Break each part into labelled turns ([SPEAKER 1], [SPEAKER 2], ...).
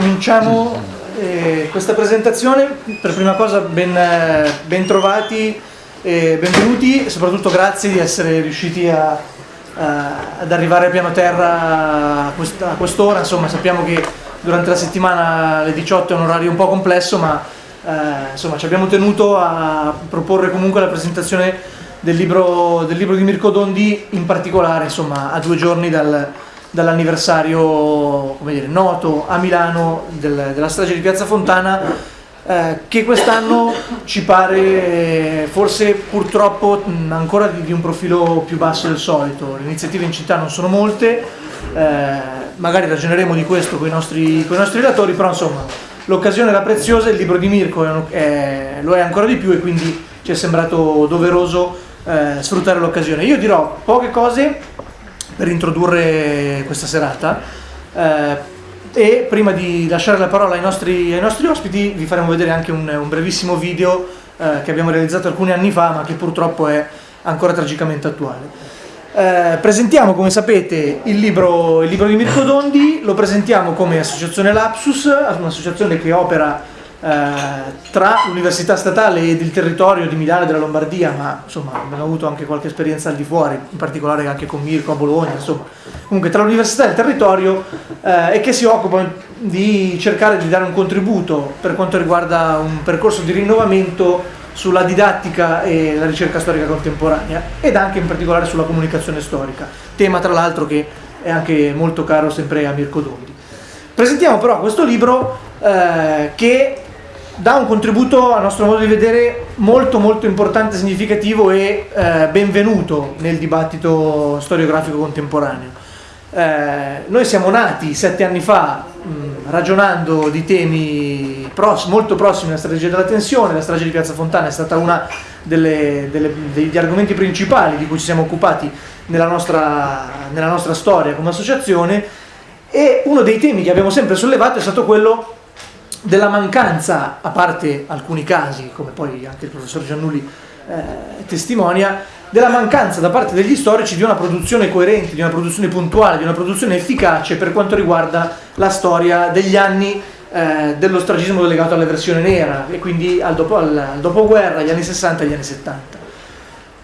[SPEAKER 1] cominciamo eh, questa presentazione. Per prima cosa ben, eh, ben trovati e benvenuti e soprattutto grazie di essere riusciti a, a, ad arrivare a piano terra a quest'ora. Insomma, sappiamo che durante la settimana alle 18 è un orario un po' complesso, ma eh, insomma, ci abbiamo tenuto a proporre comunque la presentazione del libro, del libro di Mirko Dondi, in particolare insomma, a due giorni dal, dall'anniversario noto a Milano del, della strage di Piazza Fontana eh, che quest'anno ci pare forse purtroppo mh, ancora di, di, un profilo più basso del solito. Le iniziative in città non sono molte, eh, magari ragioneremo di questo con i nostri, con i nostri relatori, però insomma l'occasione era preziosa, il libro di Mirko è, è, lo è ancora di più e quindi ci è sembrato doveroso eh, sfruttare l'occasione. Io dirò poche cose per introdurre questa serata eh, e prima di lasciare la parola ai nostri, ai nostri ospiti vi faremo vedere anche un, un brevissimo video eh, che abbiamo realizzato alcuni anni fa ma che purtroppo è ancora tragicamente attuale. Eh, presentiamo come sapete il libro, il libro di Mirko Dondi, lo presentiamo come associazione Lapsus, un'associazione che opera tra l'Università Statale ed il territorio di Milano e della Lombardia, ma insomma abbiamo avuto anche qualche esperienza al di fuori, in particolare anche con Mirko a Bologna, insomma, comunque tra l'Università e il territorio eh, e che si occupa di cercare di dare un contributo per quanto riguarda un percorso di rinnovamento sulla didattica e la ricerca storica contemporanea ed anche in particolare sulla comunicazione storica, tema tra l'altro che è anche molto caro sempre a Mirko Dondi. Presentiamo però questo libro eh, che dà un contributo a nostro modo di vedere molto molto importante, significativo e eh, benvenuto nel dibattito storiografico contemporaneo. Eh, noi siamo nati sette anni fa mh, ragionando di temi pross molto prossimi alla strategia della tensione, la strage di Piazza Fontana è stata uno degli argomenti principali di cui ci siamo occupati nella nostra, nella nostra storia come associazione e uno dei temi che abbiamo sempre sollevato è stato quello della mancanza, a parte alcuni casi, come poi anche il professor Giannulli eh, testimonia, della mancanza da parte degli storici di una produzione coerente, di una produzione puntuale, di una produzione efficace per quanto riguarda la storia degli anni eh, dello stragismo legato alla versione nera e quindi al, dopo, al, al dopoguerra, agli anni 60 e agli anni 70.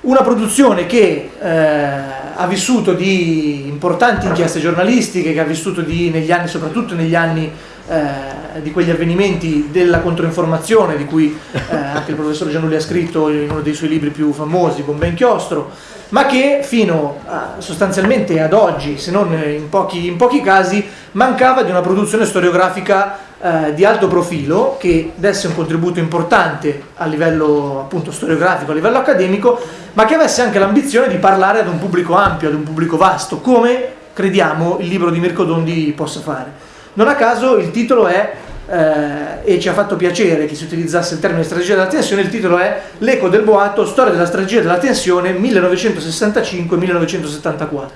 [SPEAKER 1] Una produzione che eh, ha vissuto di importanti inchieste giornalistiche, che ha vissuto di, negli anni, soprattutto negli anni eh, di quegli avvenimenti della controinformazione di cui eh, anche il professor Giannulli ha scritto in uno dei suoi libri più famosi, Bomba Inchiostro, ma che fino a, sostanzialmente ad oggi, se non in pochi, in pochi casi, mancava di una produzione storiografica eh, di alto profilo che desse un contributo importante a livello appunto storiografico, a livello accademico, ma che avesse anche l'ambizione di parlare ad un pubblico ampio, ad un pubblico vasto, come crediamo il libro di Mirko Dondi possa fare. Non a caso il titolo è, eh, e ci ha fatto piacere che si utilizzasse il termine strategia della tensione, il titolo è L'eco del boato, storia della strategia della tensione 1965-1974.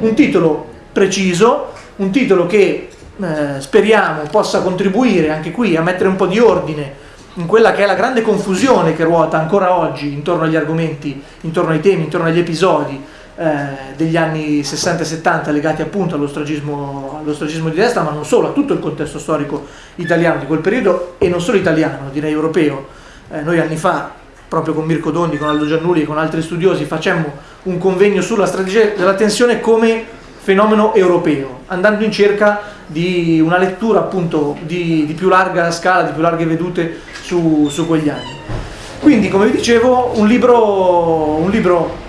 [SPEAKER 1] Un titolo preciso, un titolo che eh, speriamo possa contribuire anche qui a mettere un po' di ordine in quella che è la grande confusione che ruota ancora oggi intorno agli argomenti, intorno ai temi, intorno agli episodi eh, degli anni 60 e 70 legati appunto allo stragismo, allo stragismo di destra, ma non solo, a tutto il contesto storico italiano di quel periodo e non solo italiano, direi europeo. Eh, noi anni fa, proprio con Mirko Dondi, con Aldo Giannulli e con altri studiosi, facemmo un convegno sulla strategia della tensione come fenomeno europeo, andando in cerca di una lettura appunto di, di più larga scala, di più larghe vedute su, su quegli anni. Quindi, come vi dicevo, un libro, un libro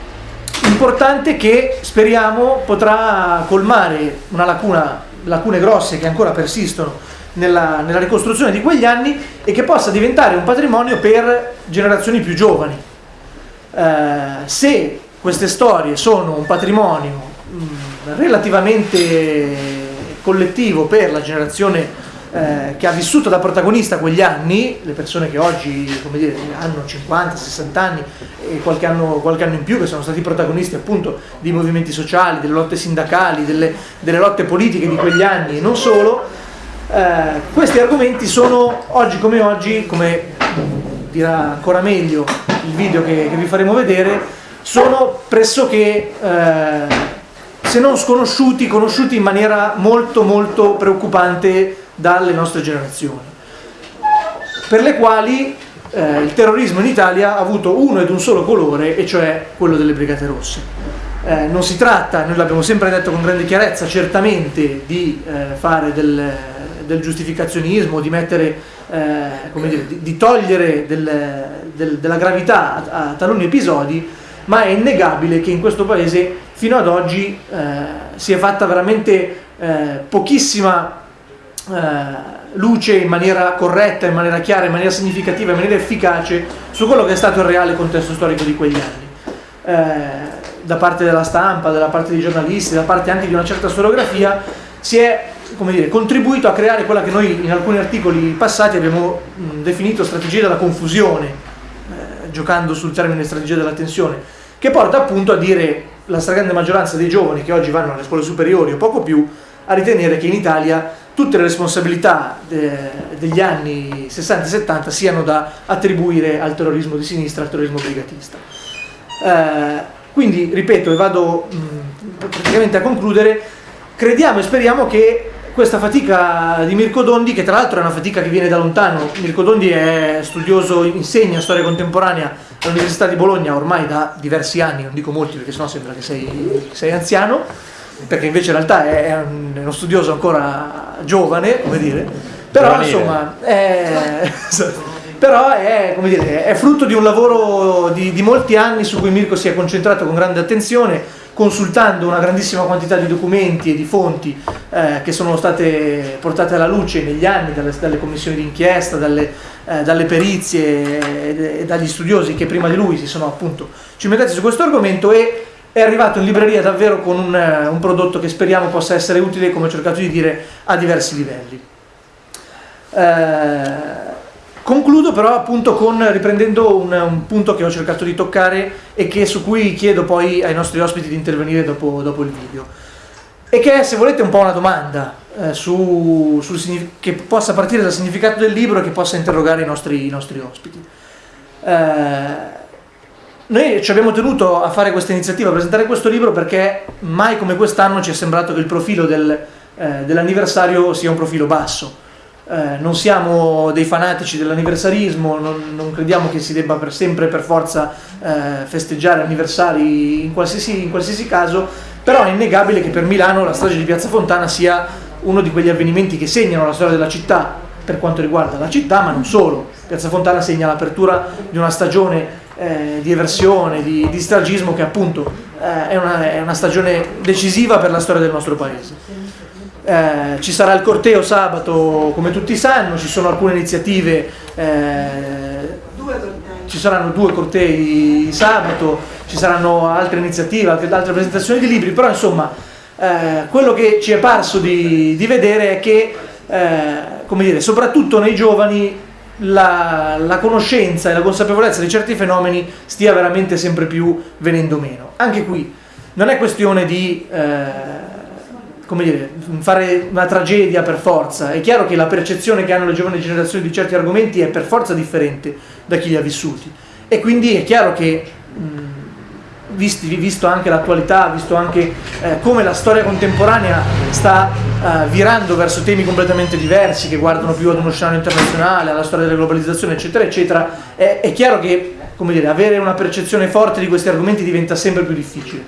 [SPEAKER 1] importante che speriamo potrà colmare una lacuna, lacune grosse che ancora persistono nella, nella, ricostruzione di quegli anni e che possa diventare un patrimonio per generazioni più giovani. Eh, se queste storie sono un patrimonio mh, relativamente collettivo per la generazione eh, che ha vissuto da protagonista quegli anni, le persone che oggi dire, hanno 50, 60 anni e qualche anno, qualche anno, in più, che sono stati protagonisti appunto di movimenti sociali, delle lotte sindacali, delle, delle lotte politiche di quegli anni e non solo, eh, questi argomenti sono oggi come oggi, come dirà ancora meglio il video che, che vi faremo vedere, sono pressoché... Eh, se non sconosciuti, conosciuti in maniera molto molto preoccupante dalle nostre generazioni, per le quali eh, il terrorismo in Italia ha avuto uno ed un solo colore, e cioè quello delle Brigate Rosse. Eh, non si tratta, noi l'abbiamo sempre detto con grande chiarezza, certamente di eh, fare del, del, giustificazionismo, di, mettere, eh, dire, di, di togliere del, del, della gravità a, a, taluni episodi, ma è innegabile che in questo paese fino ad oggi eh, si è fatta veramente eh, pochissima luce in maniera corretta, in maniera chiara, in maniera significativa, in maniera efficace su quello che è stato il reale contesto storico di quegli anni. Eh, da parte della stampa, da parte dei giornalisti, da parte anche di una certa storiografia, si è dire, contribuito a creare quella che noi in alcuni articoli passati abbiamo definito strategia della confusione, eh, giocando sul termine strategia della tensione, che porta appunto a dire la stragrande maggioranza dei giovani che oggi vanno alle scuole superiori o poco più, a ritenere che in Italia tutte le responsabilità de, degli anni 60 e 70 siano da attribuire al terrorismo di sinistra, al terrorismo brigatista. Eh, quindi, ripeto, e vado mh, praticamente a concludere, crediamo e speriamo che questa fatica di Mirko Dondi, che tra l'altro è una fatica che viene da lontano, Mirko Dondi è studioso, insegna storia contemporanea all'Università di Bologna ormai da diversi anni, non dico molti perché sennò sembra che sei, sei anziano, perché invece in realtà è uno studioso ancora giovane, come dire, però Giovanile. insomma è, però è, dire, è, frutto di un lavoro di, di molti anni su cui Mirko si è concentrato con grande attenzione, consultando una grandissima quantità di documenti e di fonti eh, che sono state portate alla luce negli anni dalle, dalle commissioni d'inchiesta, dalle, eh, dalle perizie e dagli studiosi che prima di lui si sono appunto cimentati su questo argomento e è arrivato in libreria davvero con un, eh, un, prodotto che speriamo possa essere utile, come ho cercato di dire, a diversi livelli. Eh, concludo però appunto con, riprendendo un, un, punto che ho cercato di toccare e che, su cui chiedo poi ai nostri ospiti di intervenire dopo, dopo il video. E che è, se volete, un po' una domanda eh, su, sul, che possa partire dal significato del libro e che possa interrogare i nostri, i nostri ospiti. Eh, noi ci abbiamo tenuto a fare questa iniziativa, a presentare questo libro perché mai come quest'anno ci è sembrato che il profilo del, eh, dell'anniversario sia un profilo basso. Eh, non siamo dei fanatici dell'anniversarismo, non, non, crediamo che si debba per sempre per forza eh, festeggiare anniversari in qualsiasi, in qualsiasi caso, però è innegabile che per Milano la strage di Piazza Fontana sia uno di quegli avvenimenti che segnano la storia della città per quanto riguarda la città, ma non solo. Piazza Fontana segna l'apertura di una stagione eh, di eversione, di, di stragismo che appunto eh, è, una, è, una, stagione decisiva per la storia del nostro paese. Eh, ci sarà il corteo sabato come tutti sanno, ci sono alcune iniziative, eh, ci saranno due cortei sabato, ci saranno altre iniziative, altre, altre presentazioni di libri, però insomma eh, quello che ci è parso di, di vedere è che come dire, soprattutto nei giovani la, la, conoscenza e la consapevolezza di certi fenomeni stia veramente sempre più venendo meno. Anche qui non è questione di eh, dire, fare una tragedia per forza, è chiaro che la percezione che hanno le giovani generazioni di certi argomenti è per forza differente da chi li ha vissuti e quindi è chiaro che mh, visti, visto anche l'attualità, visto anche eh, come la storia contemporanea sta eh, virando verso temi completamente diversi, che guardano più ad uno scenario internazionale, alla storia della globalizzazione, eccetera, eccetera, è, è chiaro che dire, avere una percezione forte di questi argomenti diventa sempre più difficile.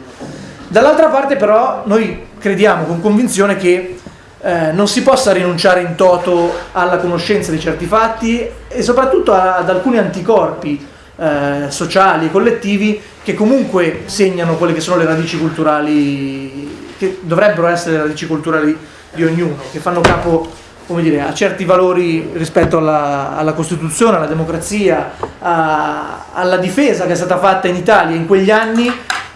[SPEAKER 1] Dall'altra parte però noi crediamo con convinzione che eh, non si possa rinunciare in toto alla conoscenza di certi fatti e soprattutto ad alcuni anticorpi eh, sociali, collettivi che comunque segnano quelle che sono le radici culturali, che dovrebbero essere le radici culturali di ognuno, che fanno capo dire, a certi valori rispetto alla, alla Costituzione, alla democrazia, a, alla difesa che è stata fatta in Italia in quegli anni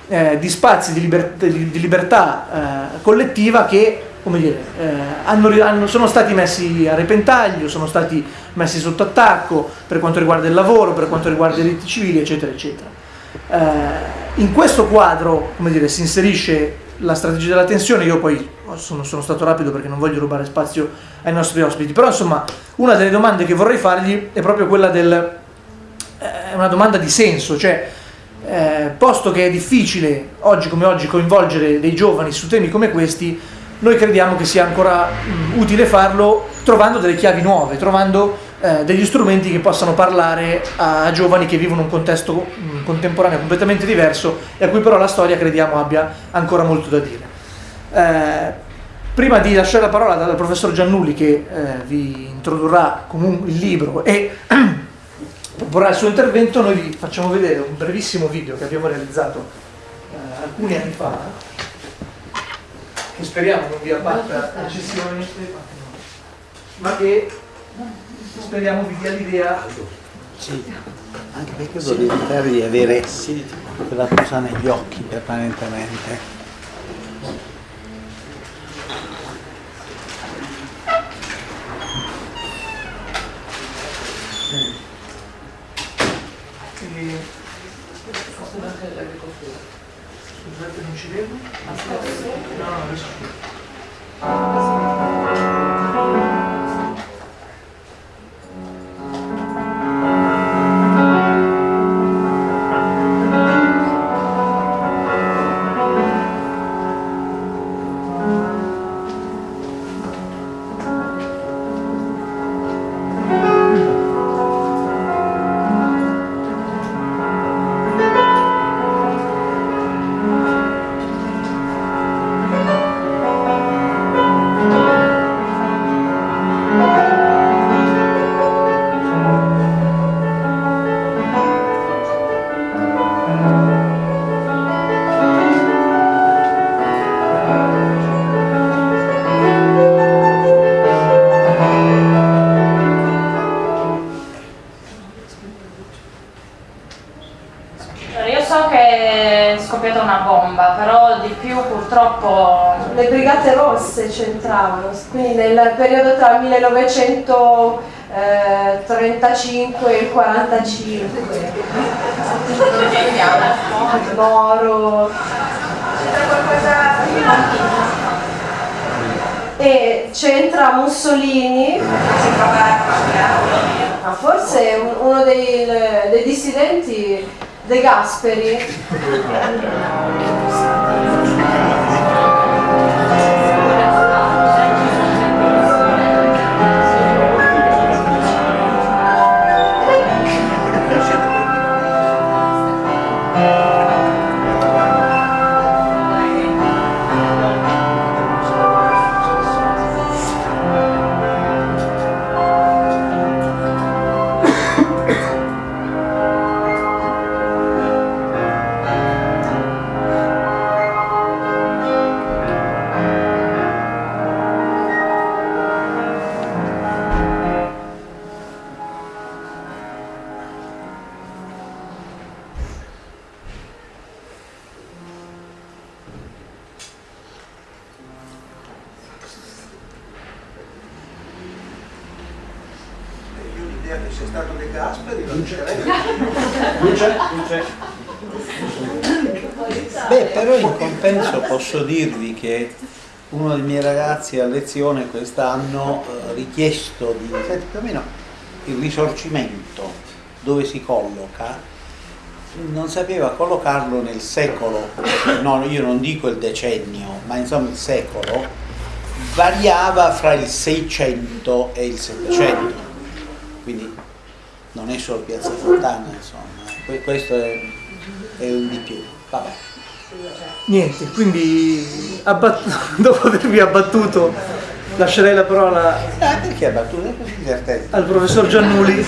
[SPEAKER 1] eh, di spazi di, liber, di, di libertà eh, collettiva che dire, eh, hanno, hanno, sono stati messi a repentaglio, sono stati messi sotto attacco per quanto riguarda il lavoro, per quanto riguarda i diritti civili, eccetera, eccetera. Eh, in questo quadro come dire, si inserisce la strategia della tensione, io poi sono, sono, stato rapido perché non voglio rubare spazio ai nostri ospiti, però insomma una delle domande che vorrei fargli è proprio quella del, è una domanda di senso, cioè eh, posto che è difficile oggi come oggi coinvolgere dei giovani su temi come questi, noi crediamo che sia ancora mh, utile farlo trovando delle chiavi nuove, trovando eh, degli strumenti che possano parlare a giovani che vivono un contesto mh, contemporaneo completamente diverso e a cui però la storia crediamo abbia ancora molto da dire. Eh, prima di lasciare la parola al professor Giannulli che eh, vi introdurrà comunque il libro e proporrà il suo intervento, noi vi facciamo vedere un brevissimo video che abbiamo realizzato eh, alcuni anni fa che speriamo non vi abbatta eccessivamente, ma che speriamo vi dia l'idea.
[SPEAKER 2] Sì, anche perché volevo evitare di avere quella cosa negli occhi permanentemente.
[SPEAKER 1] Scusate, non ci vedo? No, no, adesso
[SPEAKER 3] Le Brigate Rosse c'entravano, quindi nel periodo tra il 1935 e il 45. Moro. E c'entra Mussolini, ma forse un- uno dei, dei dissidenti De Gasperi.
[SPEAKER 2] Ragazzi a lezione quest'anno ha richiesto di senti, più o meno il risorgimento dove si colloca non sapeva collocarlo nel secolo no io non dico il decennio ma insomma il secolo variava fra il 600 e il 700 quindi non è solo Piazza Fontana insomma Que- questo è, è un di più. Vabbè
[SPEAKER 1] Niente, quindi abbat- dopo avervi abbattuto lascerei la parola
[SPEAKER 2] Ah,
[SPEAKER 1] al professor Giannuli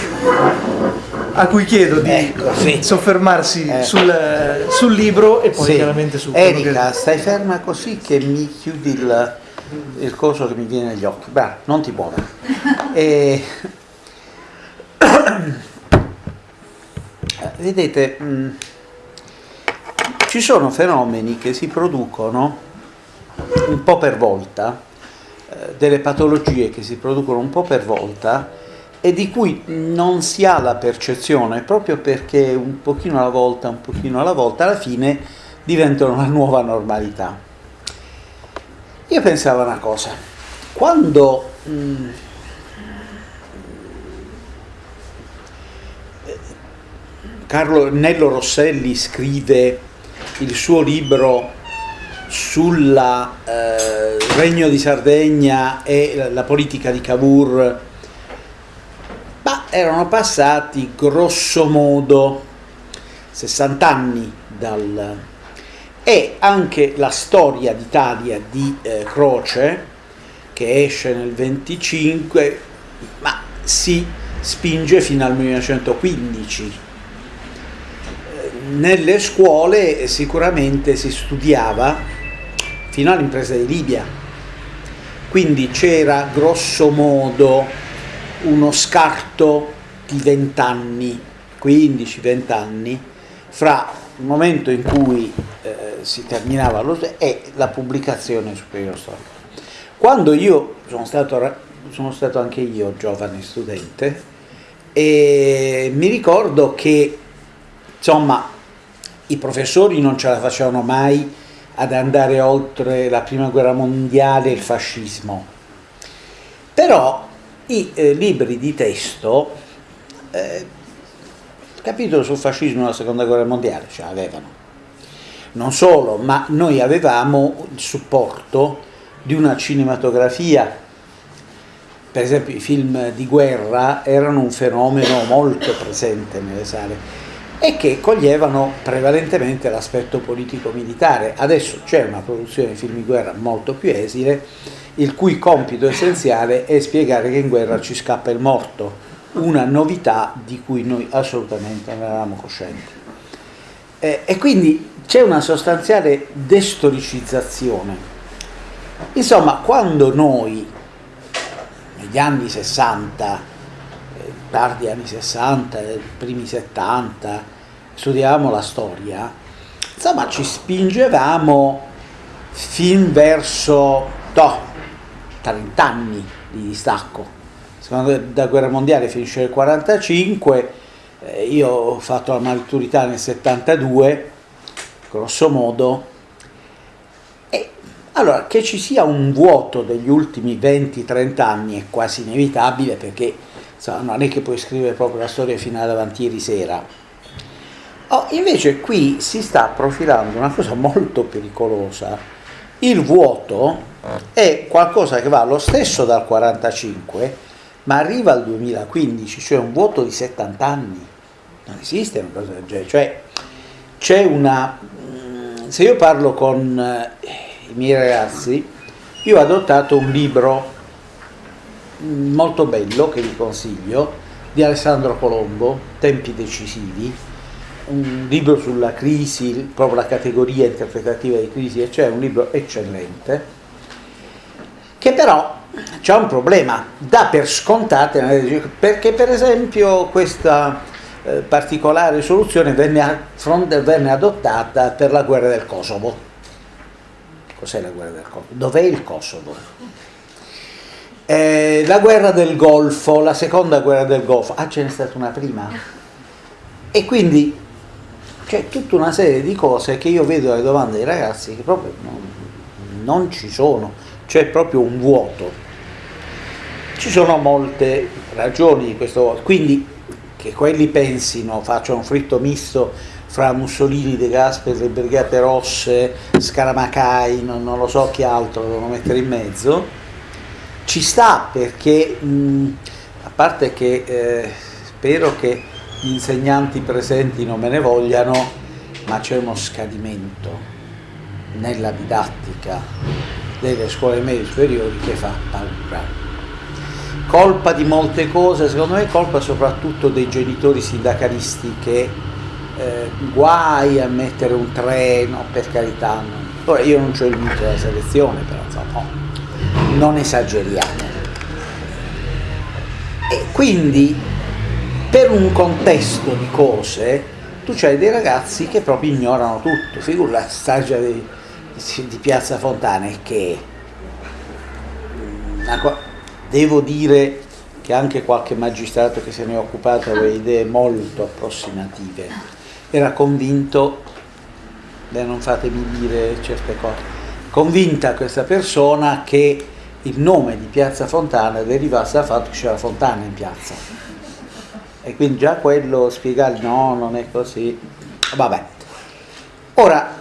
[SPEAKER 1] a cui chiedo di
[SPEAKER 2] Ecco, sì.
[SPEAKER 1] soffermarsi
[SPEAKER 2] Eh.
[SPEAKER 1] sul, sul libro e poi
[SPEAKER 2] Sì.
[SPEAKER 1] chiaramente su quello
[SPEAKER 2] Erika,
[SPEAKER 1] che...
[SPEAKER 2] stai ferma così che mi chiudi il, il coso che mi viene negli occhi. Beh, non ti muovere. E... Vedete, mh, ci sono fenomeni che si producono un po' per volta, eh, delle patologie che si producono un po' per volta e di cui non si ha la percezione proprio perché un pochino alla volta, un pochino alla volta, alla fine diventano la nuova normalità. Io pensavo una cosa, quando mh, Carlo Nello Rosselli scrive il suo libro sulla eh, Regno di Sardegna e la politica di Cavour, ma erano passati grosso modo 60 anni dal... e anche la storia d'Italia di eh, Croce, che esce nel 25, ma si spinge fino al 1915. Nelle scuole sicuramente si studiava fino all'impresa di Libia, quindi c'era grosso modo uno scarto di 20 anni, 15-20 anni, fra il momento in cui eh, si terminava lo e la pubblicazione superiore storica. Quando io sono stato, sono stato anche io giovane studente e mi ricordo che insomma i professori non ce la facevano mai ad andare oltre la prima guerra mondiale e il fascismo. Però i eh, libri di testo eh, capitolo sul fascismo nella seconda guerra mondiale ce l'avevano. Non solo, ma noi avevamo il supporto di una cinematografia. Per esempio i film di guerra erano un fenomeno molto presente nelle sale e che coglievano prevalentemente l'aspetto politico-militare. Adesso c'è una produzione di film di guerra molto più esile, il cui compito essenziale è spiegare che in guerra ci scappa il morto, una novità di cui noi assolutamente non eravamo coscienti. Eh, e quindi c'è una sostanziale destoricizzazione. Insomma, quando noi negli anni 60, eh, tardi anni 60, eh, primi 70, studiavamo la storia, insomma ci spingevamo fin verso no, 30 anni di distacco. La guerra mondiale finisce nel 45, eh, io ho fatto la maturità nel 72, grosso modo, allora, che ci sia un vuoto degli ultimi 20-30 anni è quasi inevitabile perché insomma, non è che puoi scrivere proprio la storia fino ad avanti ieri sera. Oh, invece qui si sta profilando una cosa molto pericolosa. Il vuoto è qualcosa che va lo stesso dal 45 ma arriva al 2015, cioè un vuoto di 70 anni. Non esiste una cosa del genere. Cioè, c'è una... Mm, se io parlo con eh, i miei ragazzi, io ho adottato un libro molto bello che vi consiglio di Alessandro Colombo, Tempi decisivi, un libro sulla crisi, proprio la categoria interpretativa di crisi, cioè un libro eccellente, che però c'è un problema, dà per scontate, perché per esempio questa eh, particolare soluzione venne, venne adottata per la guerra del Kosovo Cos'è la guerra del Kosovo? Dov'è il Kosovo? Eh, la guerra del Golfo, la seconda guerra del Golfo, ah ce n'è stata una prima? E quindi c'è tutta una serie di cose che io vedo alle domande dei ragazzi che proprio non, non ci sono, c'è proprio un vuoto. Ci sono molte ragioni di questo vuoto, quindi che quelli pensino, facciano un fritto misto fra Mussolini, De Gasperi, le Brigate Rosse, Scaramacai, non, non, lo so chi altro devono mettere in mezzo, ci sta perché, mh, a parte che eh, spero che gli insegnanti presenti non me ne vogliano, ma c'è uno scadimento nella didattica delle scuole medie superiori che fa paura. Colpa di molte cose, secondo me colpa soprattutto dei genitori sindacalisti che eh, guai a mettere un treno, per carità. Non. Ora io non ho il mito della selezione, però insomma, no, non esageriamo. E quindi per un contesto di cose tu c'hai dei ragazzi che proprio ignorano tutto, figura la stagia di, di Piazza Fontana che devo dire che anche qualche magistrato che se ne è occupato aveva idee molto approssimative era convinto, beh, non fatemi dire certe cose, convinta questa persona che il nome di Piazza Fontana derivasse dal fatto che c'era Fontana in piazza. E quindi già quello spiegare no, non è così. Vabbè. Ora,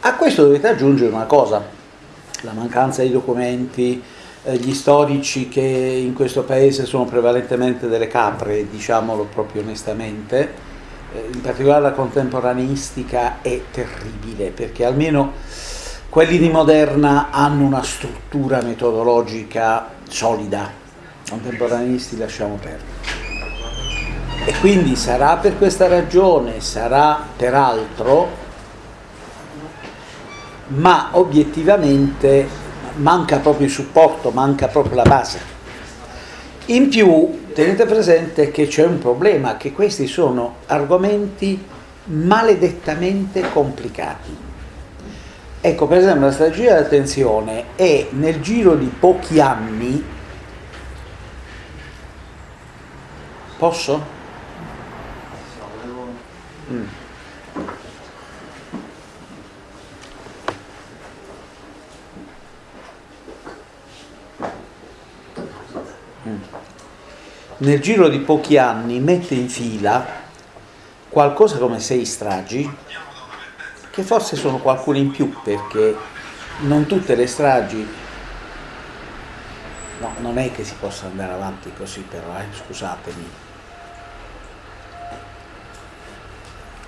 [SPEAKER 2] a questo dovete aggiungere una cosa. la mancanza di documenti, eh, gli storici che in questo paese sono prevalentemente delle capre, diciamolo proprio onestamente, eh, in particolare la contemporaneistica è terribile perché almeno quelli di Moderna hanno una struttura metodologica solida, contemporaneisti lasciamo perdere. E quindi sarà per questa ragione, sarà per altro, ma obiettivamente manca proprio il supporto, manca proprio la base. In più tenete presente che c'è un problema, che questi sono argomenti maledettamente complicati. Ecco, per esempio, la strategia dell'attenzione è nel giro di pochi anni. Posso? Mm. nel giro di pochi anni mette in fila qualcosa come sei stragi, che forse sono qualcune in più perché non tutte le stragi, no, non è che si possa andare avanti così però, eh, scusatemi.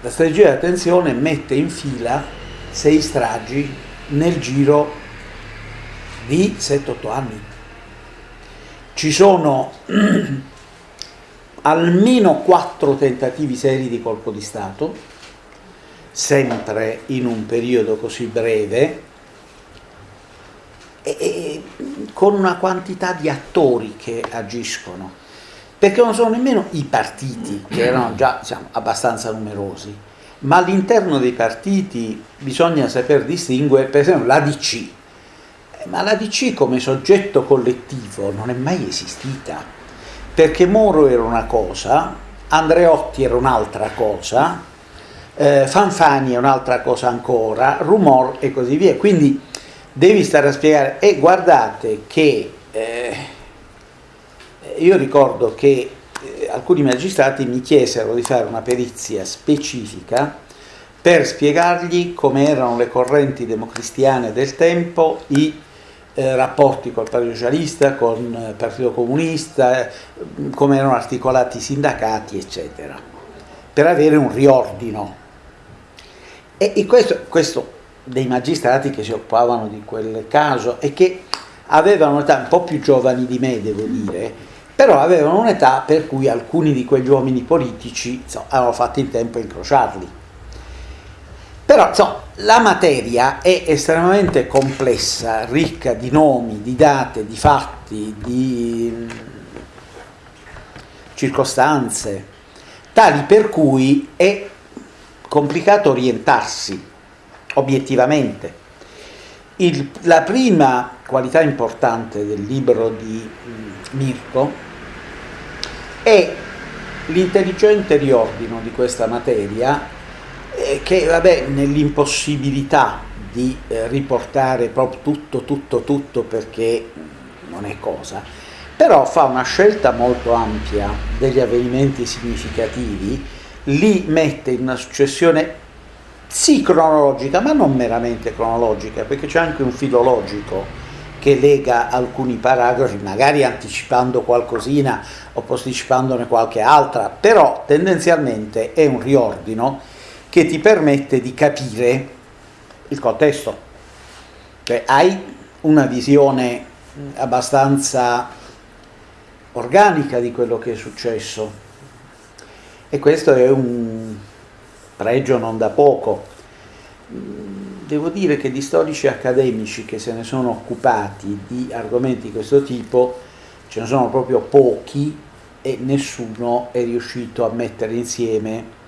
[SPEAKER 2] La strategia di attenzione mette in fila sei stragi nel giro di 7-8 anni. Ci sono almeno quattro tentativi seri di colpo di Stato, sempre in un periodo così breve, e, e, con una quantità di attori che agiscono, perché non sono nemmeno i partiti, che erano già diciamo, abbastanza numerosi, ma all'interno dei partiti bisogna saper distinguere, per esempio l'ADC, ma l'ADC come soggetto collettivo non è mai esistita perché Moro era una cosa, Andreotti era un'altra cosa, eh, Fanfani è un'altra cosa ancora, Rumor e così via. Quindi devi stare a spiegare, e guardate che eh, io ricordo che eh, alcuni magistrati mi chiesero di fare una perizia specifica per spiegargli come erano le correnti democristiane del tempo, i eh, rapporti col Partito Socialista, con il Partito Comunista, eh, come erano articolati i sindacati, eccetera, per avere un riordino. E, questo, questo, dei magistrati che si occupavano di quel caso e che avevano un'età un po' più giovani di me, devo dire, però avevano un'età per cui alcuni di quegli uomini politici insomma, avevano fatto in tempo a incrociarli. Però insomma, la materia è estremamente complessa, ricca di nomi, di date, di fatti, di mm, circostanze, tali per cui è complicato orientarsi obiettivamente. Il, la prima qualità importante del libro di mm, Mirko è l'intelligente riordino di questa materia eh, che vabbè nell'impossibilità di eh, riportare proprio tutto, tutto, tutto perché non è cosa, però fa una scelta molto ampia degli avvenimenti significativi, li mette in una successione sì cronologica, ma non meramente cronologica, perché c'è anche un filologico che lega alcuni paragrafi, magari anticipando qualcosina o posticipandone qualche altra, però tendenzialmente è un riordino che ti permette di capire il contesto. Cioè hai una visione abbastanza organica di quello che è successo e questo è un pregio non da poco. Devo dire che di storici accademici che se ne sono occupati di argomenti di questo tipo ce ne sono proprio pochi e nessuno è riuscito a mettere insieme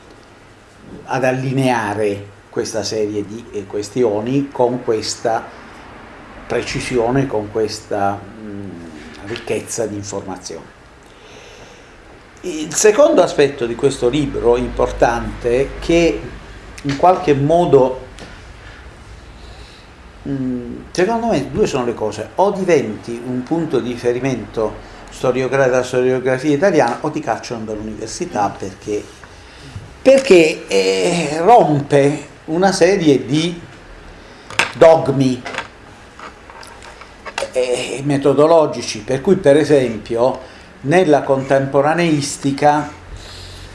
[SPEAKER 2] ad allineare questa serie di eh, questioni con questa precisione, con questa mh, ricchezza di informazioni. Il secondo aspetto di questo libro importante che in qualche modo secondo me due sono le cose. O diventi un punto di riferimento della storiografia italiana o ti cacciano dall'università perché perché eh, rompe una serie di dogmi e metodologici, per cui per esempio nella contemporaneistica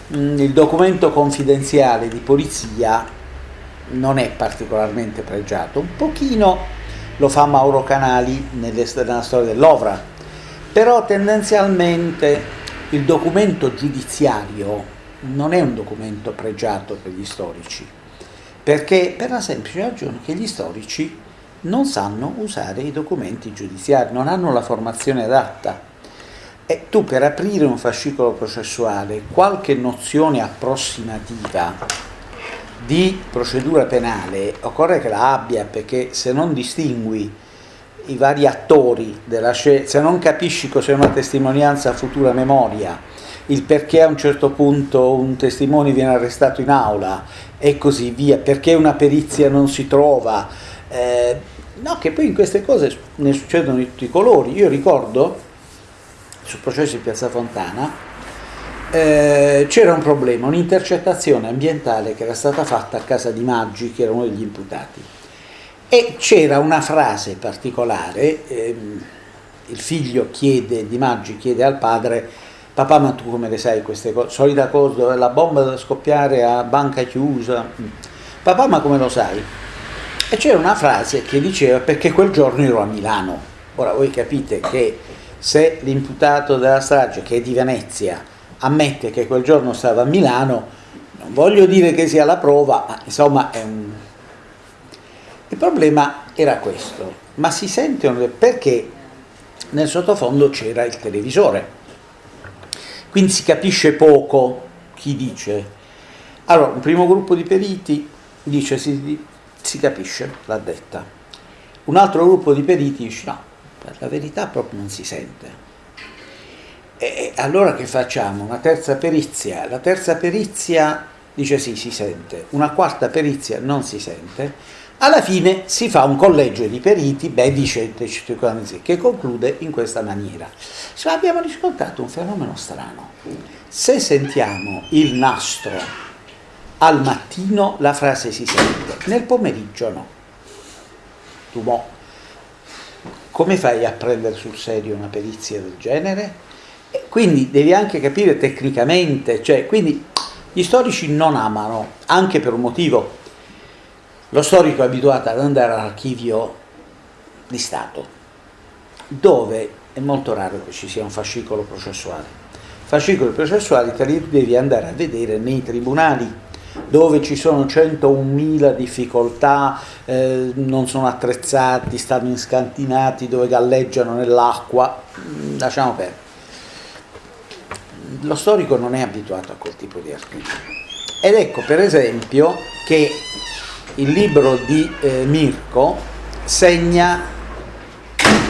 [SPEAKER 2] mh, il documento confidenziale di polizia non è particolarmente pregiato, un pochino lo fa Mauro Canali nella storia dell'Ovra, però tendenzialmente il documento giudiziario non è un documento pregiato per gli storici, perché per la semplice ragione che gli storici non sanno usare i documenti giudiziari, non hanno la formazione adatta. E tu per aprire un fascicolo processuale, qualche nozione approssimativa di procedura penale occorre che la abbia, perché se non distingui i vari attori della scelta, se non capisci cos'è una testimonianza a futura memoria, il perché a un certo punto un testimone viene arrestato in aula e così via, perché una perizia non si trova. Eh, no, che poi in queste cose ne succedono di tutti i colori. Io ricordo, sul processo di Piazza Fontana, eh, c'era un problema, un'intercettazione ambientale che era stata fatta a casa di Maggi, che era uno degli imputati. E c'era una frase particolare, ehm, il figlio chiede, di Maggi chiede al padre papà ma tu come le sai queste cose, solita cosa, la bomba da scoppiare a banca chiusa, papà ma come lo sai? E c'era una frase che diceva perché quel giorno ero a Milano, ora voi capite che se l'imputato della strage che è di Venezia ammette che quel giorno stava a Milano, non voglio dire che sia la prova, ma insomma è un... Il problema era questo, ma si sente perché nel sottofondo c'era il televisore quindi si capisce poco chi dice. Allora, un primo gruppo di periti dice si, si capisce, l'ha detta. Un altro gruppo di periti dice no, la verità proprio non si sente. E allora che facciamo? Una terza perizia. La terza perizia dice sì, si sente. Una quarta perizia non si sente. Alla fine si fa un collegio di periti, beh, dice che conclude in questa maniera. Cioè, abbiamo riscontrato un fenomeno strano. Se sentiamo il nastro al mattino, la frase si sente, nel pomeriggio no. Tu mo, come fai a prendere sul serio una perizia del genere? E quindi devi anche capire tecnicamente, cioè, quindi gli storici non amano, anche per un motivo, lo storico è abituato ad andare all'archivio di Stato, dove è molto raro che ci sia un fascicolo processuale. Fascicoli processuali te li devi andare a vedere nei tribunali, dove ci sono 101.000 difficoltà, eh, non sono attrezzati, stanno inscantinati, dove galleggiano nell'acqua, mm, lasciamo perdere. Lo storico non è abituato a quel tipo di archivio. Ed ecco per esempio che il libro di eh, Mirko segna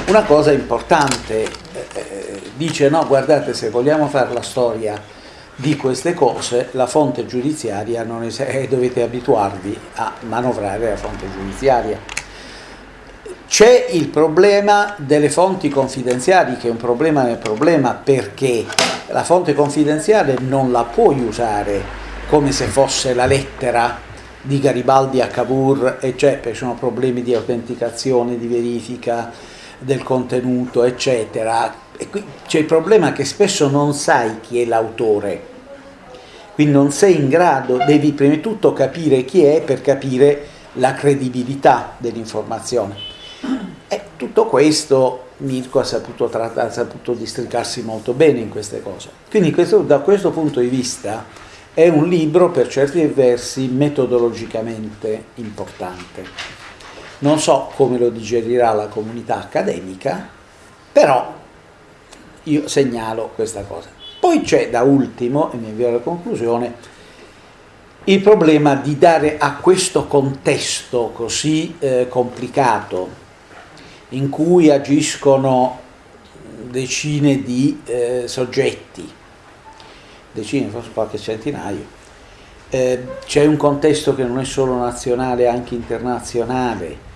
[SPEAKER 2] una cosa importante, eh, eh, dice no guardate se vogliamo fare la storia di queste cose la fonte giudiziaria non es- eh, dovete abituarvi a manovrare la fonte giudiziaria. C'è il problema delle fonti confidenziali che è un problema nel problema perché la fonte confidenziale non la puoi usare come se fosse la lettera di Garibaldi a Cavour, e c'è, perché sono problemi di autenticazione, di verifica del contenuto, eccetera. E qui c'è il problema che spesso non sai chi è l'autore, quindi non sei in grado, devi prima di tutto capire chi è per capire la credibilità dell'informazione. E tutto questo Mirko ha saputo, trattare, ha saputo districarsi molto bene in queste cose. Quindi questo, da questo punto di vista è un libro per certi versi metodologicamente importante. Non so come lo digerirà la comunità accademica, però io segnalo questa cosa. Poi c'è da ultimo, e mi avvio alla conclusione, il problema di dare a questo contesto così eh, complicato, in cui agiscono decine di eh, soggetti, decine, forse qualche centinaio. Eh, c'è un contesto che non è solo nazionale, anche internazionale,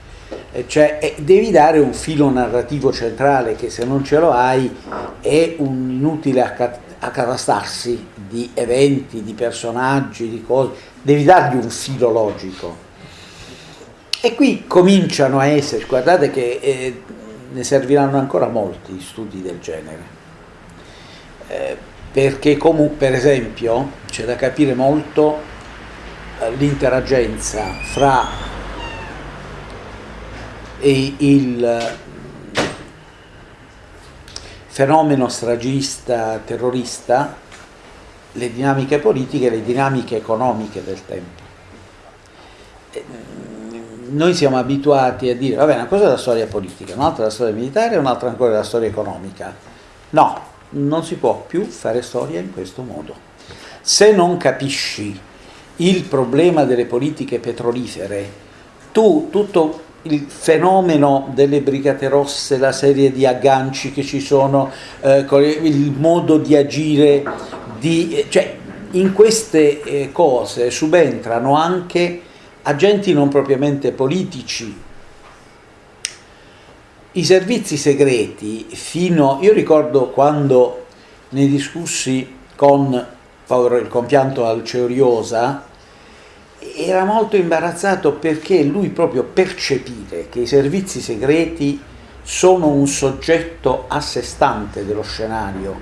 [SPEAKER 2] cioè eh, devi dare un filo narrativo centrale che se non ce lo hai è un inutile accatastarsi di eventi, di personaggi, di cose, devi dargli un filo logico. E qui cominciano a essere, guardate che eh, ne serviranno ancora molti studi del genere. Eh, perché comunque, per esempio, c'è da capire molto eh, l'interagenza fra il fenomeno stragista terrorista, le dinamiche politiche e le dinamiche economiche del tempo. Mm, noi siamo abituati a dire, vabbè, una cosa è la storia politica, un'altra è la storia militare, un'altra ancora è la storia economica. No, non si può più fare storia in questo modo. Se non capisci il problema delle politiche petrolifere, tu tutto il fenomeno delle Brigate Rosse, la serie di agganci che ci sono, eh, il modo di agire, di, cioè in queste eh, cose subentrano anche agenti non propriamente politici. I servizi segreti, fino, io ricordo quando ne discussi con il compianto Alceoriosa, era molto imbarazzato perché lui proprio percepire che i servizi segreti sono un soggetto a sé stante dello scenario,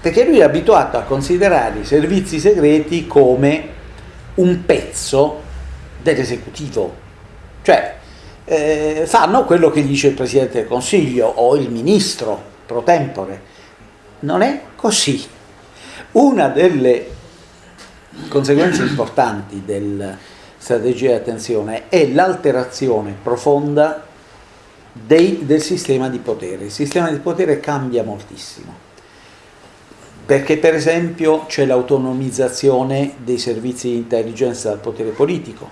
[SPEAKER 2] perché lui è abituato a considerare i servizi segreti come un pezzo dell'esecutivo, cioè eh, fanno quello che dice il Presidente del Consiglio o il Ministro pro tempore. Non è così. Una delle conseguenze importanti della strategia di attenzione è l'alterazione profonda dei, del sistema di potere. Il sistema di potere cambia moltissimo perché per esempio c'è l'autonomizzazione dei servizi di intelligence dal potere politico,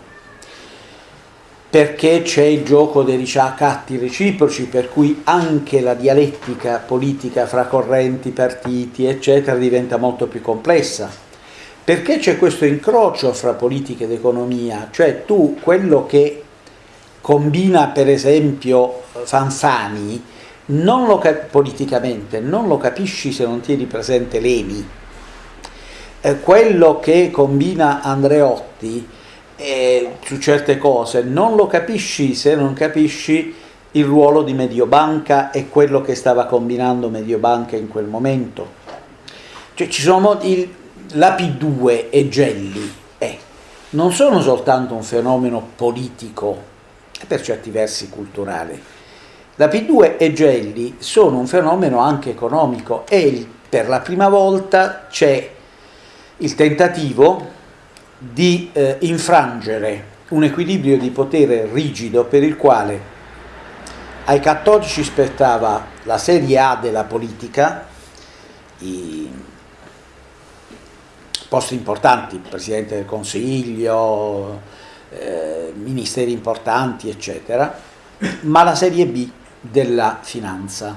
[SPEAKER 2] perché c'è il gioco dei ricatti reciproci, per cui anche la dialettica politica fra correnti, partiti, eccetera, diventa molto più complessa perché c'è questo incrocio fra politica ed economia? Cioè tu quello che combina per esempio Fanfani non lo politicamente non lo capisci se non tieni presente Leni. Eh, quello che combina Andreotti eh, su certe cose non lo capisci se non capisci il ruolo di Mediobanca e quello che stava combinando Mediobanca in quel momento. Cioè ci sono modi, la P2 e Gelli è, non sono soltanto un fenomeno politico e per certi versi culturale. La P2 e Gelli sono un fenomeno anche economico e per la prima volta c'è il tentativo di eh, infrangere un equilibrio di potere rigido per il quale ai cattolici spettava la serie A della politica, i posti importanti, Presidente del Consiglio, eh, ministeri importanti, eccetera, ma la serie B della finanza,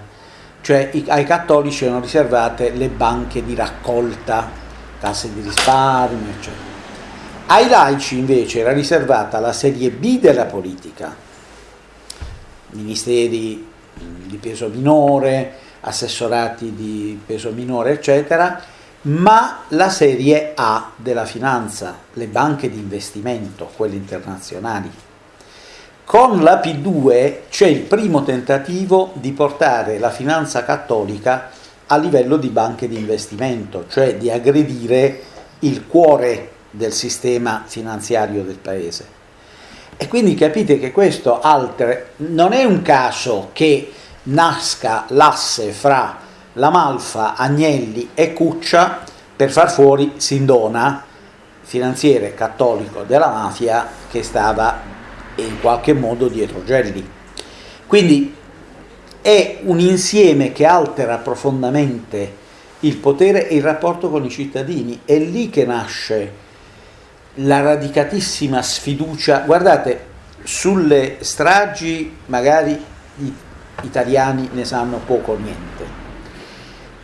[SPEAKER 2] cioè i, ai cattolici erano riservate le banche di raccolta, casse di risparmio, eccetera. Ai laici invece era riservata la serie B della politica, ministeri di peso minore, assessorati di peso minore, eccetera, ma la serie A della finanza, le banche di investimento, quelle internazionali. Con la P2 c'è il primo tentativo di portare la finanza cattolica a livello di banche di investimento, cioè di aggredire il cuore del sistema finanziario del paese. E quindi capite che questo alter, non è un caso che nasca l'asse fra la Malfa, Agnelli e Cuccia per far fuori Sindona, finanziere cattolico della mafia che stava in qualche modo dietro Gelli. Quindi è un insieme che altera profondamente il potere e il rapporto con i cittadini. È lì che nasce la radicatissima sfiducia. Guardate, sulle stragi magari gli italiani ne sanno poco o niente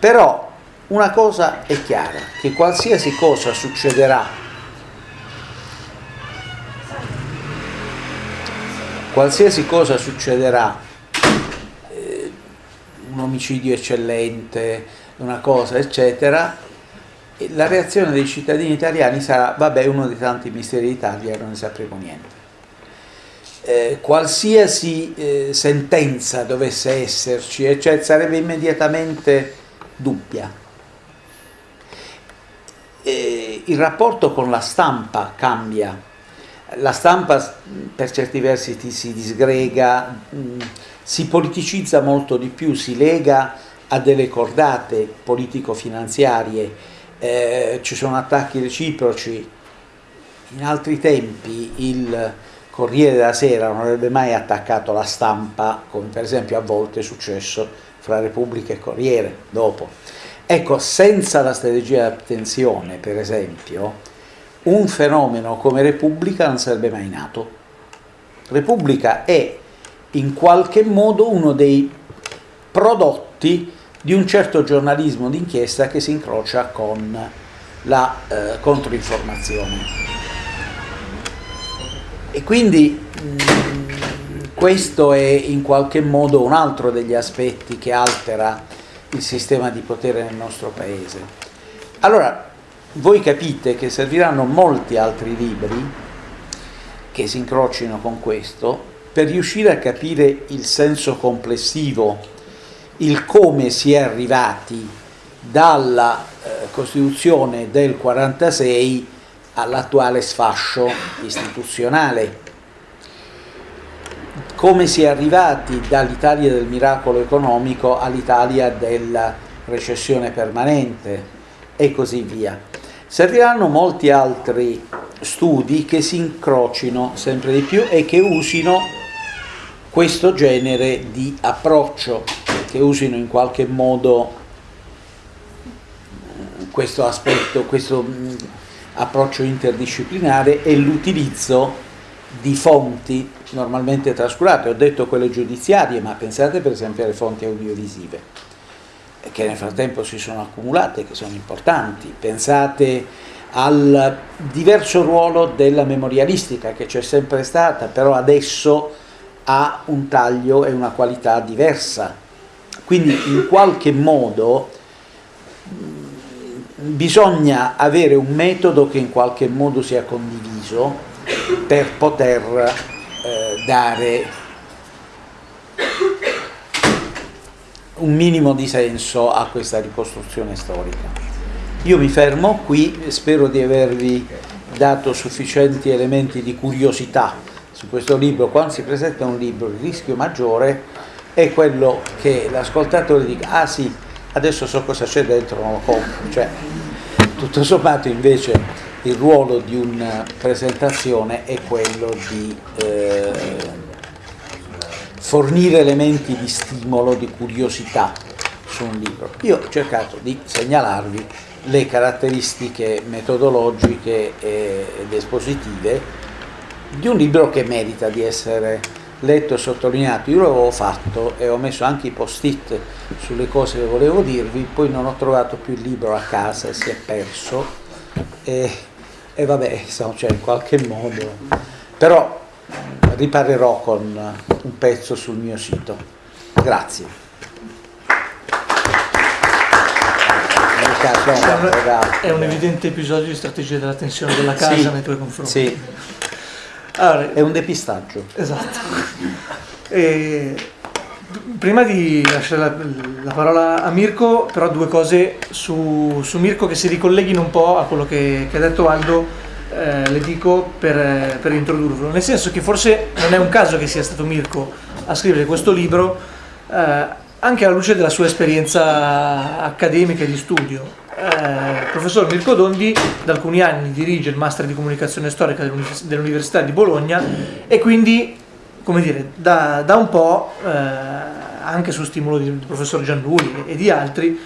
[SPEAKER 2] però una cosa è chiara, che qualsiasi cosa succederà, qualsiasi cosa succederà, eh, un omicidio eccellente, una cosa eccetera, la reazione dei cittadini italiani sarà vabbè uno dei tanti misteri d'Italia non ne sapremo niente. eh, qualsiasi eh, sentenza dovesse esserci, cioè sarebbe immediatamente dubbia. E il rapporto con la stampa cambia, la stampa per certi versi si disgrega, mh, si politicizza molto di più, si lega a delle cordate politico-finanziarie, eh, ci sono attacchi reciproci. In altri tempi il Corriere della Sera non avrebbe mai attaccato la stampa, come per esempio a volte è successo fra Repubblica e Corriere dopo. Ecco, senza la strategia di attenzione, per esempio, un fenomeno come Repubblica non sarebbe mai nato. Repubblica è in qualche modo uno dei prodotti di un certo giornalismo d'inchiesta che si incrocia con la eh, controinformazione. E quindi mm, questo è in qualche modo un altro degli aspetti che altera il sistema di potere nel nostro paese. Allora, voi capite che serviranno molti altri libri che si incrocino con questo per riuscire a capire il senso complessivo, il come si è arrivati dalla eh, Costituzione del 46 all'attuale sfascio istituzionale, come si è arrivati dall'Italia del miracolo economico all'Italia della recessione permanente e così via. Serviranno molti altri studi che si incrocino sempre di più e che usino questo genere di approccio, che usino in qualche modo questo aspetto, questo approccio interdisciplinare e l'utilizzo di fonti normalmente trascurate. Ho detto quelle giudiziarie, ma pensate per esempio alle fonti audiovisive, che nel frattempo si sono accumulate, che sono importanti. Pensate al diverso ruolo della memorialistica che c'è sempre stata, però adesso ha un taglio e una qualità diversa. Quindi in qualche modo bisogna avere un metodo che in qualche modo sia condiviso per poter dare un minimo di senso a questa ricostruzione storica. Io mi fermo qui, spero di avervi dato sufficienti elementi di curiosità su questo libro, quando si presenta un libro il rischio maggiore è quello che l'ascoltatore dica ah sì, adesso so cosa c'è dentro, non lo compro, cioè tutto sommato invece il ruolo di una presentazione è quello di eh, fornire elementi di stimolo, di curiosità su un libro. Io ho cercato di segnalarvi le caratteristiche metodologiche ed espositive di un libro che merita di essere letto e sottolineato. Io l'avevo fatto e ho messo anche i post-it sulle cose che volevo dirvi, poi non ho trovato più il libro a casa si è perso e, e vabbè, insomma, cioè in qualche modo, però riparerò con un pezzo sul mio sito. Grazie.
[SPEAKER 1] È un evidente episodio di strategia della tensione della casa sì, nei tuoi confronti.
[SPEAKER 2] Sì. Allora, è un depistaggio.
[SPEAKER 1] Esatto. E, prima di lasciare la, la, parola a Mirko, però due cose su, su, Mirko che si ricolleghino un po' a quello che, che ha detto Aldo, eh, le dico per, per, introdurlo. Nel senso che forse non è un caso che sia stato Mirko a scrivere questo libro, eh, anche alla luce della sua esperienza accademica e di studio eh, professor Mirko Dondi da alcuni anni dirige il Master di Comunicazione Storica dell'Università di Bologna e quindi, come dire, da, da un po', eh, anche su stimolo del professor Giannulli e di altri,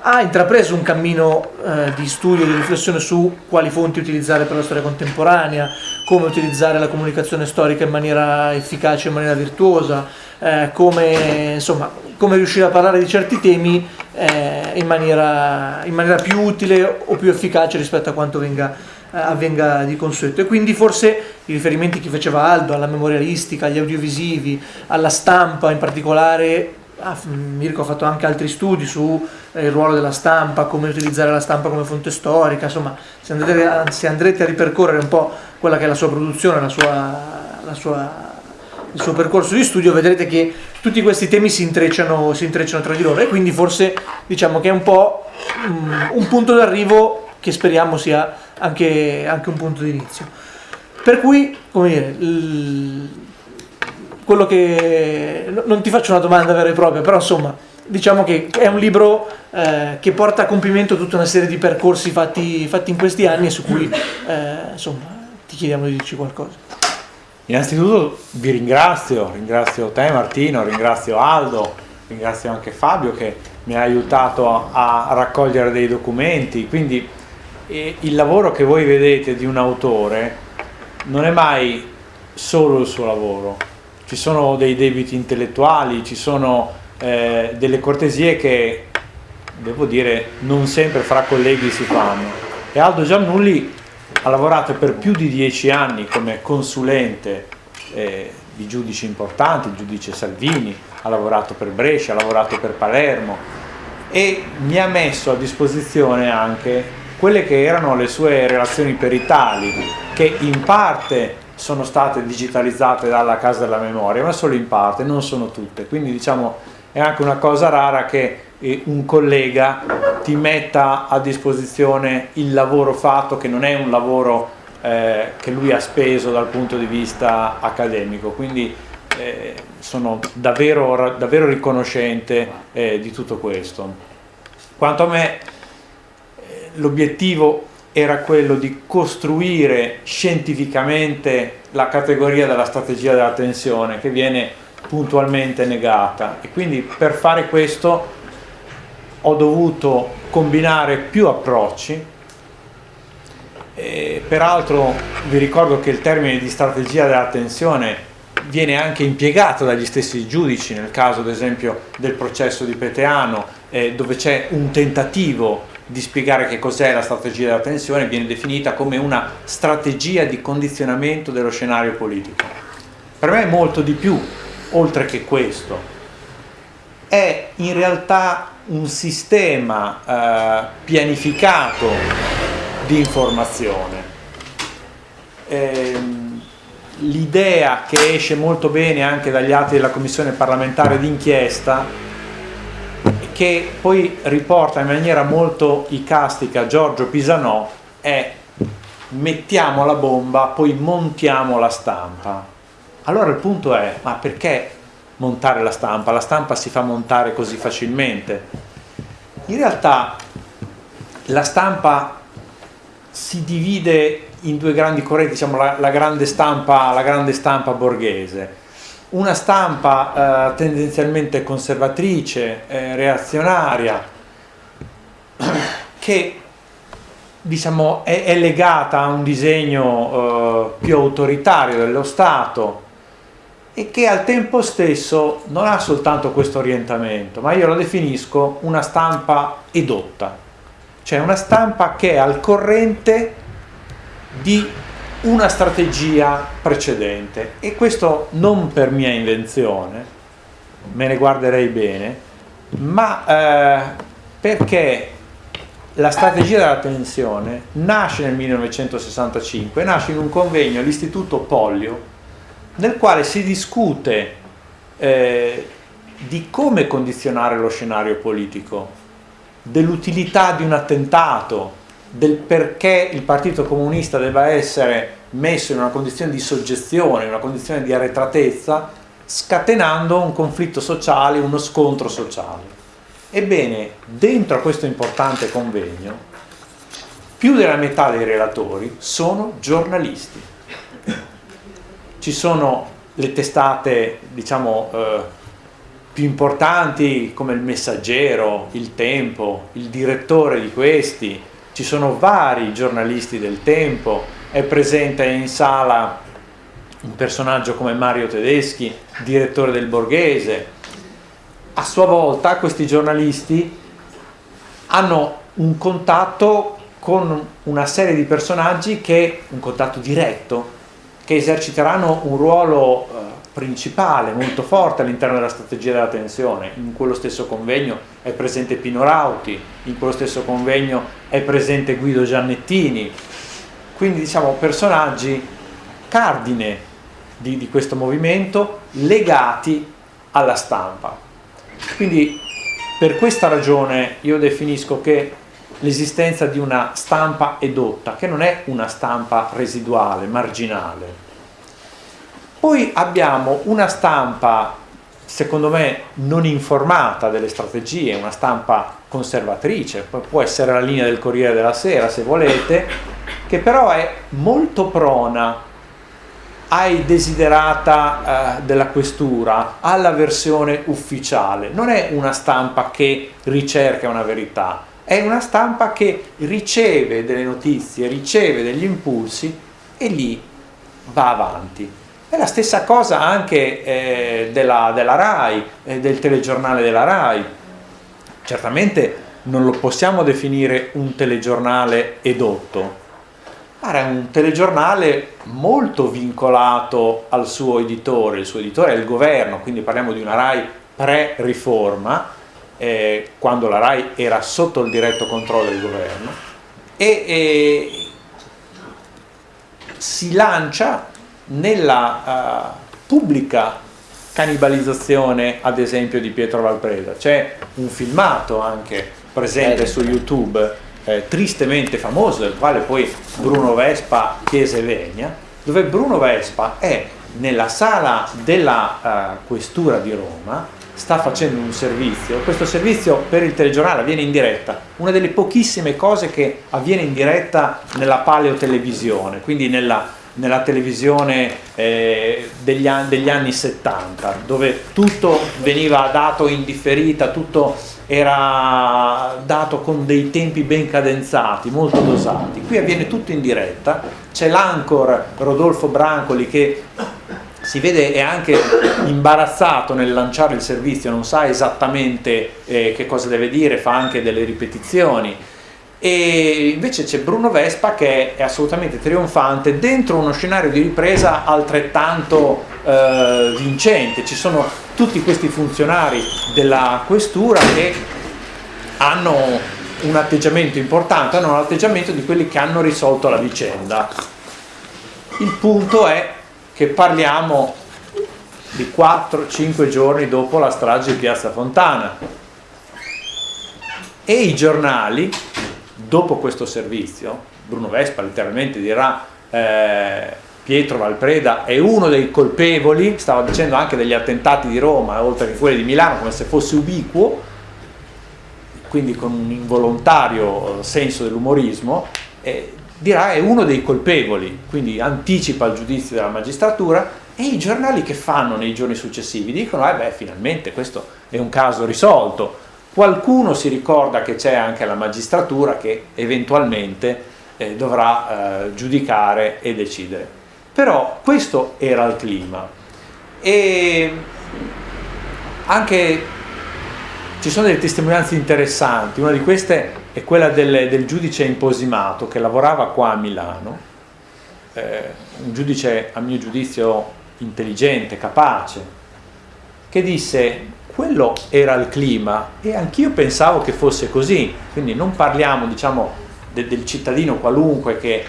[SPEAKER 1] ha intrapreso un cammino eh, di studio di riflessione su quali fonti utilizzare per la storia contemporanea, come utilizzare la comunicazione storica in maniera efficace, in maniera virtuosa, eh, come, insomma, come riuscire a parlare di certi temi eh, in, maniera, in, maniera, più utile o più efficace rispetto a quanto venga, avvenga di consueto. E quindi forse i riferimenti che faceva Aldo alla memorialistica, agli audiovisivi, alla stampa in particolare, ah, Mirko ha fatto anche altri studi sul eh, ruolo della stampa, come utilizzare la stampa come fonte storica, insomma se andrete, se andrete, a ripercorrere un po' quella che è la sua produzione, la sua, la sua il suo percorso di studio vedrete che tutti questi temi si intrecciano, si intrecciano tra di loro e quindi forse diciamo che è un po' um, un punto d'arrivo che speriamo sia anche, anche un punto di inizio. Per cui, come dire, quello che... non ti faccio una domanda vera e propria, però insomma, diciamo che è un libro eh, che porta a compimento tutta una serie di percorsi fatti, fatti in questi anni e su cui eh, insomma, ti chiediamo di dirci qualcosa.
[SPEAKER 4] Innanzitutto vi ringrazio, ringrazio te Martino, ringrazio Aldo, ringrazio anche Fabio che mi ha aiutato a, raccogliere dei documenti, quindi eh, il lavoro che voi vedete di un autore non è mai solo il suo lavoro, ci sono dei debiti intellettuali, ci sono eh, delle cortesie che, devo dire, non sempre fra colleghi si fanno. E Aldo Giannulli ha lavorato per più di dieci anni come consulente eh, di giudici importanti, il giudice Salvini, ha lavorato per Brescia, ha lavorato per Palermo e mi ha messo a disposizione anche quelle che erano le sue relazioni peritali, che in parte sono state digitalizzate dalla Casa della Memoria, ma solo in parte, non sono tutte. Quindi diciamo è anche una cosa rara che eh, un collega ti metta a disposizione il lavoro fatto, che non è un lavoro eh, che lui ha speso dal punto di vista accademico. Quindi eh, sono davvero, davvero riconoscente eh, di tutto questo. Quanto a me, l'obiettivo era quello di costruire scientificamente la categoria della strategia della tensione che viene puntualmente negata. E quindi per fare questo ho dovuto combinare più approcci. E peraltro vi ricordo che il termine di strategia della tensione viene anche impiegato dagli stessi giudici nel caso ad esempio del processo di Peteano eh, dove c'è un tentativo di spiegare che cos'è la strategia della tensione viene definita come una strategia di condizionamento dello scenario politico. Per me è molto di più, oltre che questo. È in realtà un sistema eh, pianificato di informazione. Ehm, L'idea che esce molto bene anche dagli atti della Commissione parlamentare d'inchiesta che poi riporta in maniera molto icastica Giorgio Pisanò è mettiamo la bomba, poi montiamo la stampa. Allora il punto è, ma perché montare la stampa? La stampa si fa montare così facilmente. In realtà la stampa si divide in due grandi correnti, diciamo la, la, grande, stampa, la grande stampa borghese una stampa eh, tendenzialmente conservatrice, eh, reazionaria, che diciamo, è, è, legata a un disegno eh, più autoritario dello Stato e che al tempo stesso non ha soltanto questo orientamento, ma io lo definisco una stampa edotta, cioè una stampa che è al corrente di una strategia precedente. E questo non per mia invenzione, me ne guarderei bene, ma eh, perché la strategia della tensione nasce nel 1965, nasce in un convegno all'Istituto Pollio nel quale si discute eh, di come condizionare lo scenario politico, dell'utilità di un attentato, del perché il Partito Comunista debba essere messo in una condizione di soggezione, in una condizione di arretratezza, scatenando un conflitto sociale, uno scontro sociale. Ebbene, dentro a questo importante convegno, più della metà dei relatori sono giornalisti. Ci sono le testate, diciamo, eh, più importanti come il Messaggero, il Tempo, il direttore di questi, ci sono vari giornalisti del tempo, è presente in sala un personaggio come Mario Tedeschi, direttore del Borghese. A sua volta questi giornalisti hanno un contatto con una serie di personaggi che, un contatto diretto, che eserciteranno un ruolo eh, principale, molto forte all'interno della strategia della tensione. In quello stesso convegno è presente Pino Rauti, in quello stesso convegno è presente Guido Giannettini, quindi diciamo personaggi cardine di, di questo movimento legati alla stampa. Quindi per questa ragione io definisco che l'esistenza di una stampa edotta, che non è una stampa residuale, marginale. Poi abbiamo una stampa, secondo me, non informata delle strategie, una stampa conservatrice, può essere la linea del Corriere della Sera se volete, che però è molto prona ai desiderata eh, della questura, alla versione ufficiale. Non è una stampa che ricerca una verità, è una stampa che riceve delle notizie, riceve degli impulsi e lì va avanti. È la stessa cosa anche eh, della, della, RAI, eh, del telegiornale della RAI. Certamente non lo possiamo definire un telegiornale edotto, era un telegiornale molto vincolato al suo editore, il suo editore è il governo, quindi parliamo di una RAI pre-riforma, eh, quando la RAI era sotto il diretto controllo del governo, e, e si lancia nella uh, pubblica cannibalizzazione ad esempio di Pietro Valpreda. C'è un filmato anche presente su YouTube eh, tristemente famoso, del quale poi Bruno Vespa chiese vegna, dove Bruno Vespa è nella sala della uh, questura di Roma, sta facendo un servizio, questo servizio per il telegiornale avviene in diretta, una delle pochissime cose che avviene in diretta nella paleotelevisione, quindi nella, nella televisione eh, degli, degli, anni 70, dove tutto veniva dato in differita, tutto era dato con dei tempi ben cadenzati, molto dosati. Qui avviene tutto in diretta, c'è l'ancor Rodolfo Brancoli che si vede è anche imbarazzato nel lanciare il servizio, non sa esattamente eh, che cosa deve dire, fa anche delle ripetizioni. E invece c'è Bruno Vespa che è assolutamente trionfante dentro uno scenario di ripresa altrettanto eh, vincente. Ci sono tutti questi funzionari della questura che hanno un atteggiamento importante, hanno un atteggiamento di quelli che hanno risolto la vicenda. Il punto è che parliamo di 4-5 giorni dopo la strage di Piazza Fontana. E i giornali, dopo questo servizio, Bruno Vespa letteralmente dirà eh, Pietro Valpreda è uno dei colpevoli, stava dicendo anche degli attentati di Roma, oltre che quelli di Milano, come se fosse ubiquo, quindi con un involontario senso dell'umorismo, eh, dirà è uno dei colpevoli, quindi anticipa il giudizio della magistratura e i giornali che fanno nei giorni successivi dicono eh beh finalmente questo è un caso risolto, qualcuno si ricorda che c'è anche la magistratura che eventualmente eh, dovrà eh, giudicare e decidere. Però questo era il clima. E anche ci sono delle testimonianze interessanti, una di queste è quella del, del giudice imposimato che lavorava qua a Milano, eh, un giudice a mio giudizio intelligente, capace, che disse quello era il clima e anch'io pensavo che fosse così, quindi non parliamo diciamo, de, del cittadino qualunque che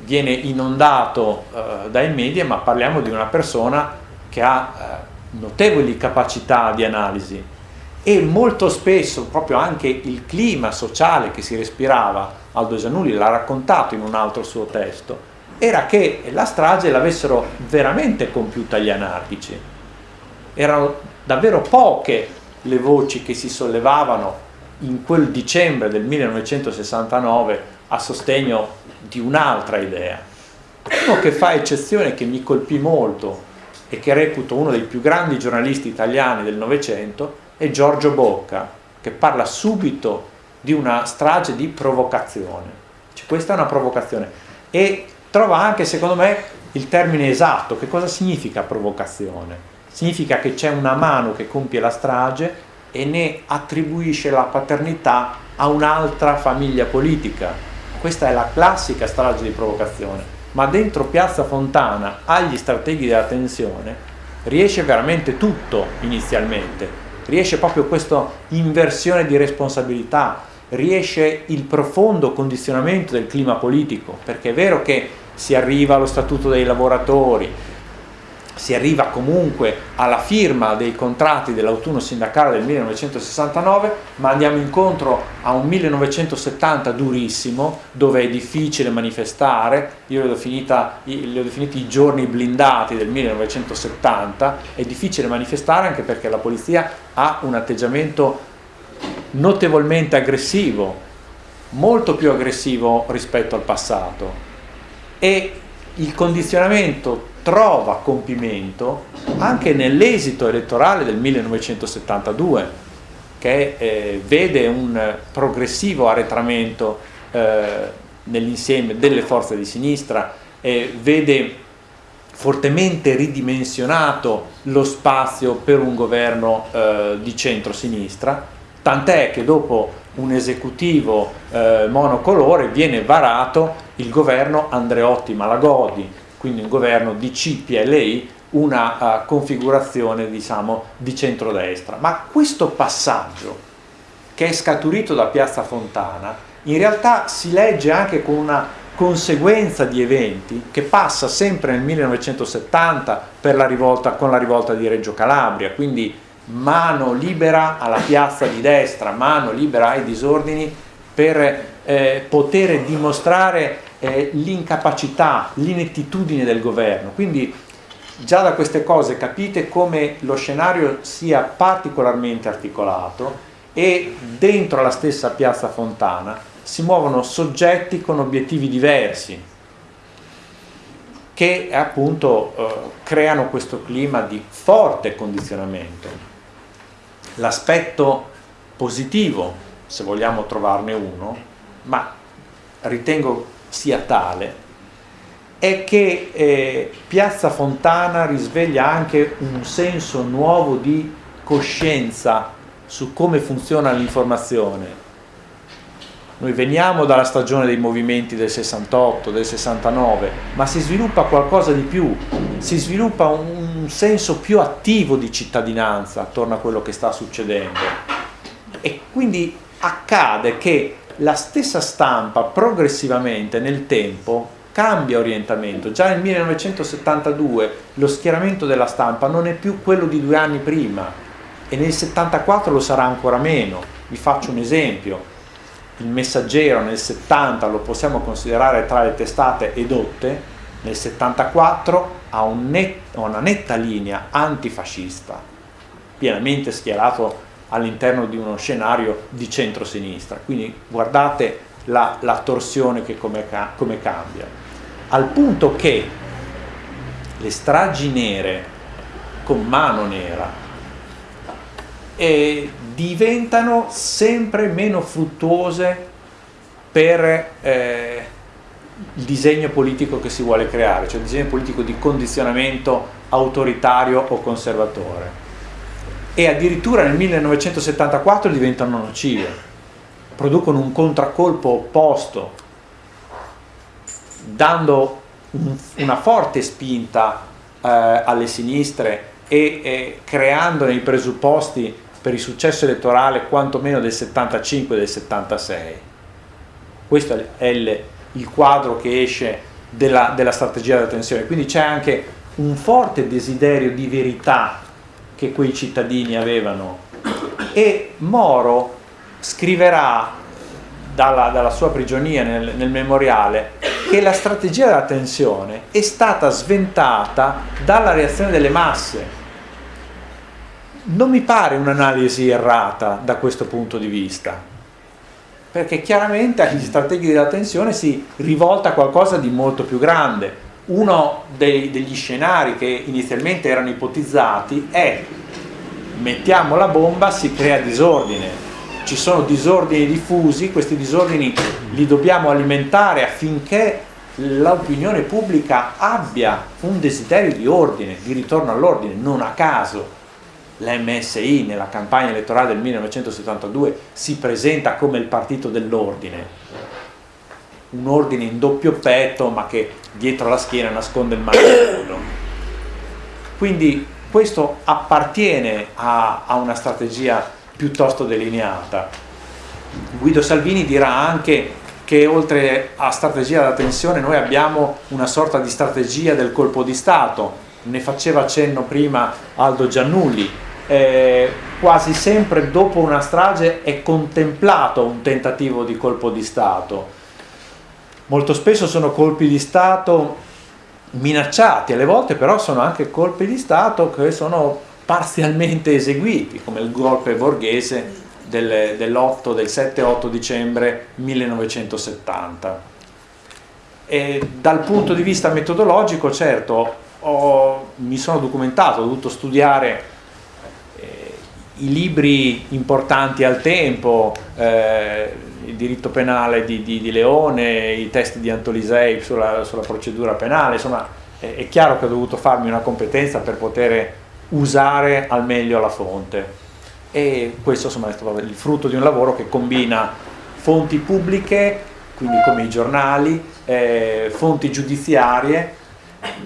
[SPEAKER 4] viene inondato eh, dai media, ma parliamo di una persona che ha eh, notevoli capacità di analisi e molto spesso proprio anche il clima sociale che si respirava, Aldo Giannulli l'ha raccontato in un altro suo testo, era che la strage l'avessero veramente compiuta gli anarchici. Erano davvero poche le voci che si sollevavano in quel dicembre del 1969 a sostegno di un'altra idea. Uno che fa eccezione, che mi colpì molto e che reputo uno dei più grandi giornalisti italiani del Novecento, è Giorgio Bocca, che parla subito di una strage di provocazione. Cioè, questa è una provocazione. E trova anche, secondo me, il termine esatto. Che cosa significa provocazione? Significa che c'è una mano che compie la strage e ne attribuisce la paternità a un'altra famiglia politica. Questa è la classica strage di provocazione. Ma dentro Piazza Fontana, agli strateghi della tensione, riesce veramente tutto inizialmente riesce proprio questa inversione di responsabilità, riesce il profondo condizionamento del clima politico, perché è vero che si arriva allo statuto dei lavoratori, si arriva comunque alla firma dei contratti dell'autunno sindacale del 1969, ma andiamo incontro a un 1970 durissimo, dove è difficile manifestare, io li ho, definiti i giorni blindati del 1970, è difficile manifestare anche perché la polizia ha un atteggiamento notevolmente aggressivo, molto più aggressivo rispetto al passato. E il condizionamento trova compimento anche nell'esito elettorale del 1972 che eh, vede un progressivo arretramento eh, nell'insieme delle forze di sinistra e vede fortemente ridimensionato lo spazio per un governo eh, di centro-sinistra, tant'è che dopo un esecutivo eh, monocolore viene varato il governo Andreotti-Malagodi, quindi un governo di CPLI, una uh, configurazione diciamo, di centrodestra. Ma questo passaggio che è scaturito da Piazza Fontana in realtà si legge anche con una conseguenza di eventi che passa sempre nel 1970 la rivolta, con la rivolta di Reggio Calabria, quindi mano libera alla piazza di destra, mano libera ai disordini per eh, poter dimostrare eh, l'incapacità, l'inettitudine del governo. Quindi già da queste cose capite come lo scenario sia particolarmente articolato e dentro la stessa piazza Fontana si muovono soggetti con obiettivi diversi che appunto eh, creano questo clima di forte condizionamento. L'aspetto positivo, se vogliamo trovarne uno, ma ritengo sia tale, è che eh, Piazza Fontana risveglia anche un senso nuovo di coscienza su come funziona l'informazione. Noi veniamo dalla stagione dei movimenti del 68, del 69, ma si sviluppa qualcosa di più, si sviluppa un senso più attivo di cittadinanza attorno a quello che sta succedendo. E quindi accade che la stessa stampa progressivamente nel tempo cambia orientamento. Già nel 1972 lo schieramento della stampa non è più quello di due anni prima e nel 74 lo sarà ancora meno. Vi faccio un esempio. Il messaggero nel 70 lo possiamo considerare tra le testate edotte, nel 74 ha un net, una netta linea antifascista, pienamente schierato all'interno di uno scenario di centrosinistra. Quindi guardate la, la torsione che come, come cambia. Al punto che le stragi nere con mano nera eh, diventano sempre meno fruttuose per eh, il disegno politico che si vuole creare, cioè il disegno politico di condizionamento autoritario o conservatore e addirittura nel 1974 diventano nocive, producono un contraccolpo opposto, dando un, una forte spinta eh, alle sinistre e, e creandone i presupposti per il successo elettorale quantomeno del 75 e del 76. Questo è il, il quadro che esce della, della strategia della tensione, quindi c'è anche un forte desiderio di verità che quei cittadini avevano. E Moro scriverà dalla, dalla sua prigionia nel, nel memoriale che la strategia della tensione è stata sventata dalla reazione delle masse. Non mi pare un'analisi errata da questo punto di vista perché chiaramente agli strateghi della tensione si rivolta qualcosa di molto più grande uno dei, degli scenari che inizialmente erano ipotizzati è mettiamo la bomba, si crea disordine, ci sono disordini diffusi, questi disordini li dobbiamo alimentare affinché l'opinione pubblica abbia un desiderio di ordine, di ritorno all'ordine, non a caso l'MSI nella campagna elettorale del 1972 si presenta come il partito dell'ordine, un ordine in doppio petto ma che dietro la schiena nasconde il mantello. Quindi questo appartiene a, a una strategia piuttosto delineata. Guido Salvini dirà anche che oltre a strategia della tensione noi abbiamo una sorta di strategia del colpo di Stato ne faceva cenno prima Aldo Giannulli, eh, quasi sempre dopo una strage è contemplato un tentativo di colpo di Stato. Molto spesso sono colpi di Stato minacciati, alle volte però sono anche colpi di Stato che sono parzialmente eseguiti, come il golpe borghese del, dell'8, del 7-8 dicembre 1970. E dal punto di vista metodologico, certo, ho, mi sono documentato, ho dovuto studiare eh, i libri importanti al tempo, eh, il diritto penale di, di, di, Leone, i testi di Antolisei sulla, sulla procedura penale, insomma è, è chiaro che ho dovuto farmi una competenza per poter usare al meglio la fonte. E questo insomma, è stato il frutto di un lavoro che combina fonti pubbliche, quindi come i giornali, eh, fonti giudiziarie,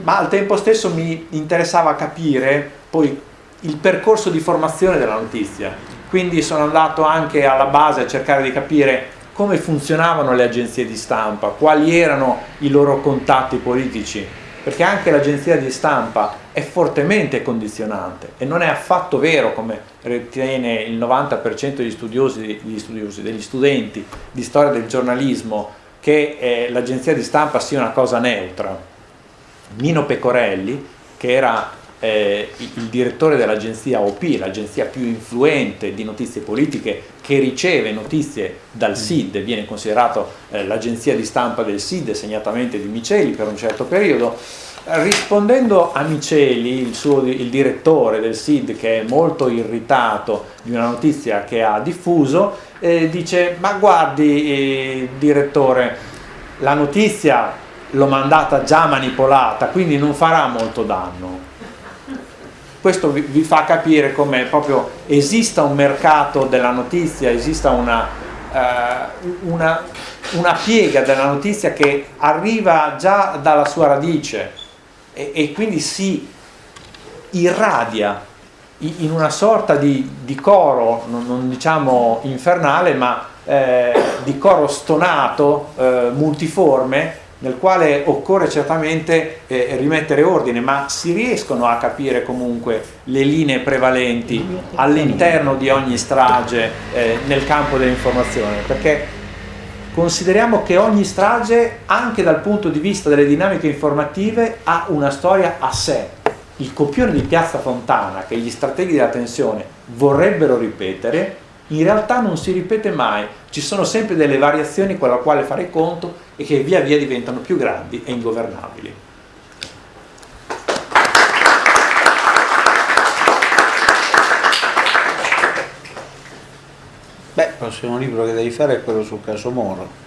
[SPEAKER 4] ma al tempo stesso mi interessava capire poi il percorso di formazione della notizia, quindi sono andato anche alla base a cercare di capire come funzionavano le agenzie di stampa, quali erano i loro contatti politici, perché anche l'agenzia di stampa è fortemente condizionante e non è affatto vero, come ritiene il 90% degli studiosi, degli studiosi, degli studenti di storia del giornalismo, che eh, l'agenzia di stampa sia una cosa neutra. Nino Pecorelli, che era eh, il direttore dell'agenzia OP, l'agenzia più influente di notizie politiche che riceve notizie dal SID, viene considerato eh, l'agenzia di stampa del SID, segnatamente di Miceli per un certo periodo, rispondendo a Miceli, il, suo, il direttore del SID che è molto irritato di una notizia che ha diffuso, eh, dice ma guardi eh, direttore, la notizia l'ho mandata già manipolata, quindi non farà molto danno questo vi, vi fa capire come proprio esista un mercato della notizia, esista una, uh, una, una, piega della notizia che arriva già dalla sua radice e, e quindi si irradia in una sorta di, di coro, non, non, diciamo infernale, ma eh, di coro stonato, eh, multiforme, nel quale occorre certamente eh, rimettere ordine, ma si riescono a capire comunque le linee prevalenti all'interno di ogni strage eh, nel campo dell'informazione, perché consideriamo che ogni strage, anche dal punto di vista delle dinamiche informative, ha una storia a sé. Il copione di Piazza Fontana, che gli strateghi della tensione vorrebbero ripetere, in realtà non si ripete mai, ci sono sempre delle variazioni con la quale fare conto e che via via diventano più grandi e ingovernabili.
[SPEAKER 2] Beh, il prossimo libro che devi fare è quello sul caso Moro.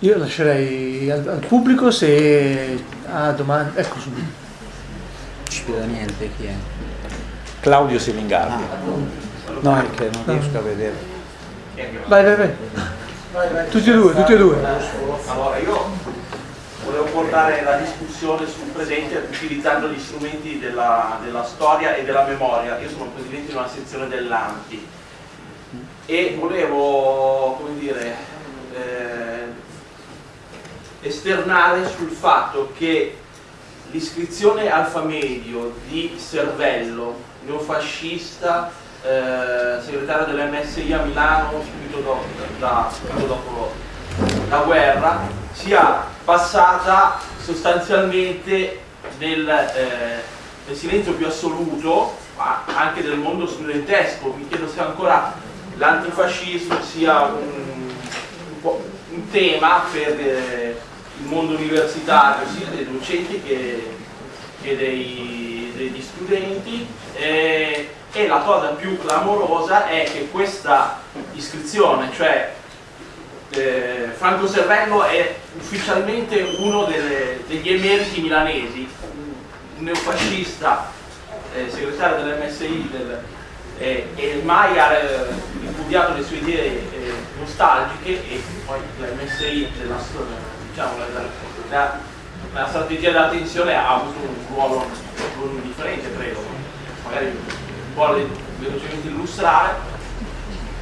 [SPEAKER 1] Io lascerei al, al pubblico se ha domande. Ecco subito.
[SPEAKER 2] Non ci vedo niente chi è.
[SPEAKER 4] Claudio Silingardi.
[SPEAKER 2] Ah, no, è che non riesco a vedere.
[SPEAKER 1] Vai, vai, vai. Tutti e due, tutti e due.
[SPEAKER 5] Allora, io volevo portare la discussione sul presente utilizzando gli strumenti della, della storia e della memoria. Io sono presidente di una sezione dell'ANTI e volevo, come dire, eh, esternare sul fatto che l'iscrizione alfamedio di cervello neofascista, eh, segretario dell'MSI a Milano subito dopo, da, subito dopo la guerra, sia passata sostanzialmente nel, eh, nel silenzio più assoluto, anche del mondo studentesco. Mi chiedo se ancora l'antifascismo sia un, un, un, tema per eh, il mondo universitario, sia dei docenti che, che dei, degli studenti. Eh, e la cosa più clamorosa è che questa iscrizione, cioè eh, Franco Servello è ufficialmente uno delle, degli emeriti milanesi, un neofascista, eh, segretario dell'MSI del, eh, e mai ha eh, ripudiato le sue idee eh, nostalgiche e poi l'MSI della storia, diciamo, la, la, la, strategia della tensione ha avuto un ruolo non differente, credo, magari vuole velocemente illustrare,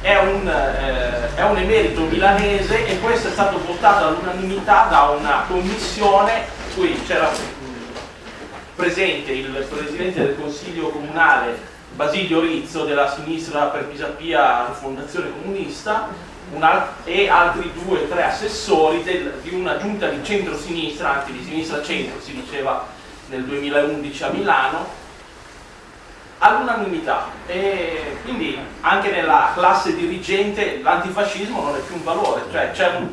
[SPEAKER 5] è un, eh, è un emerito milanese e questo è stato votato all'unanimità da una commissione. Cui c'era presente il presidente del consiglio comunale Basilio Rizzo della sinistra per Pisapia Fondazione Comunista e altri due o tre assessori del, di una giunta di centro-sinistra, anzi di sinistra-centro si diceva nel 2011 a Milano, all'unanimità. E quindi anche nella classe dirigente l'antifascismo non è più un valore, cioè un,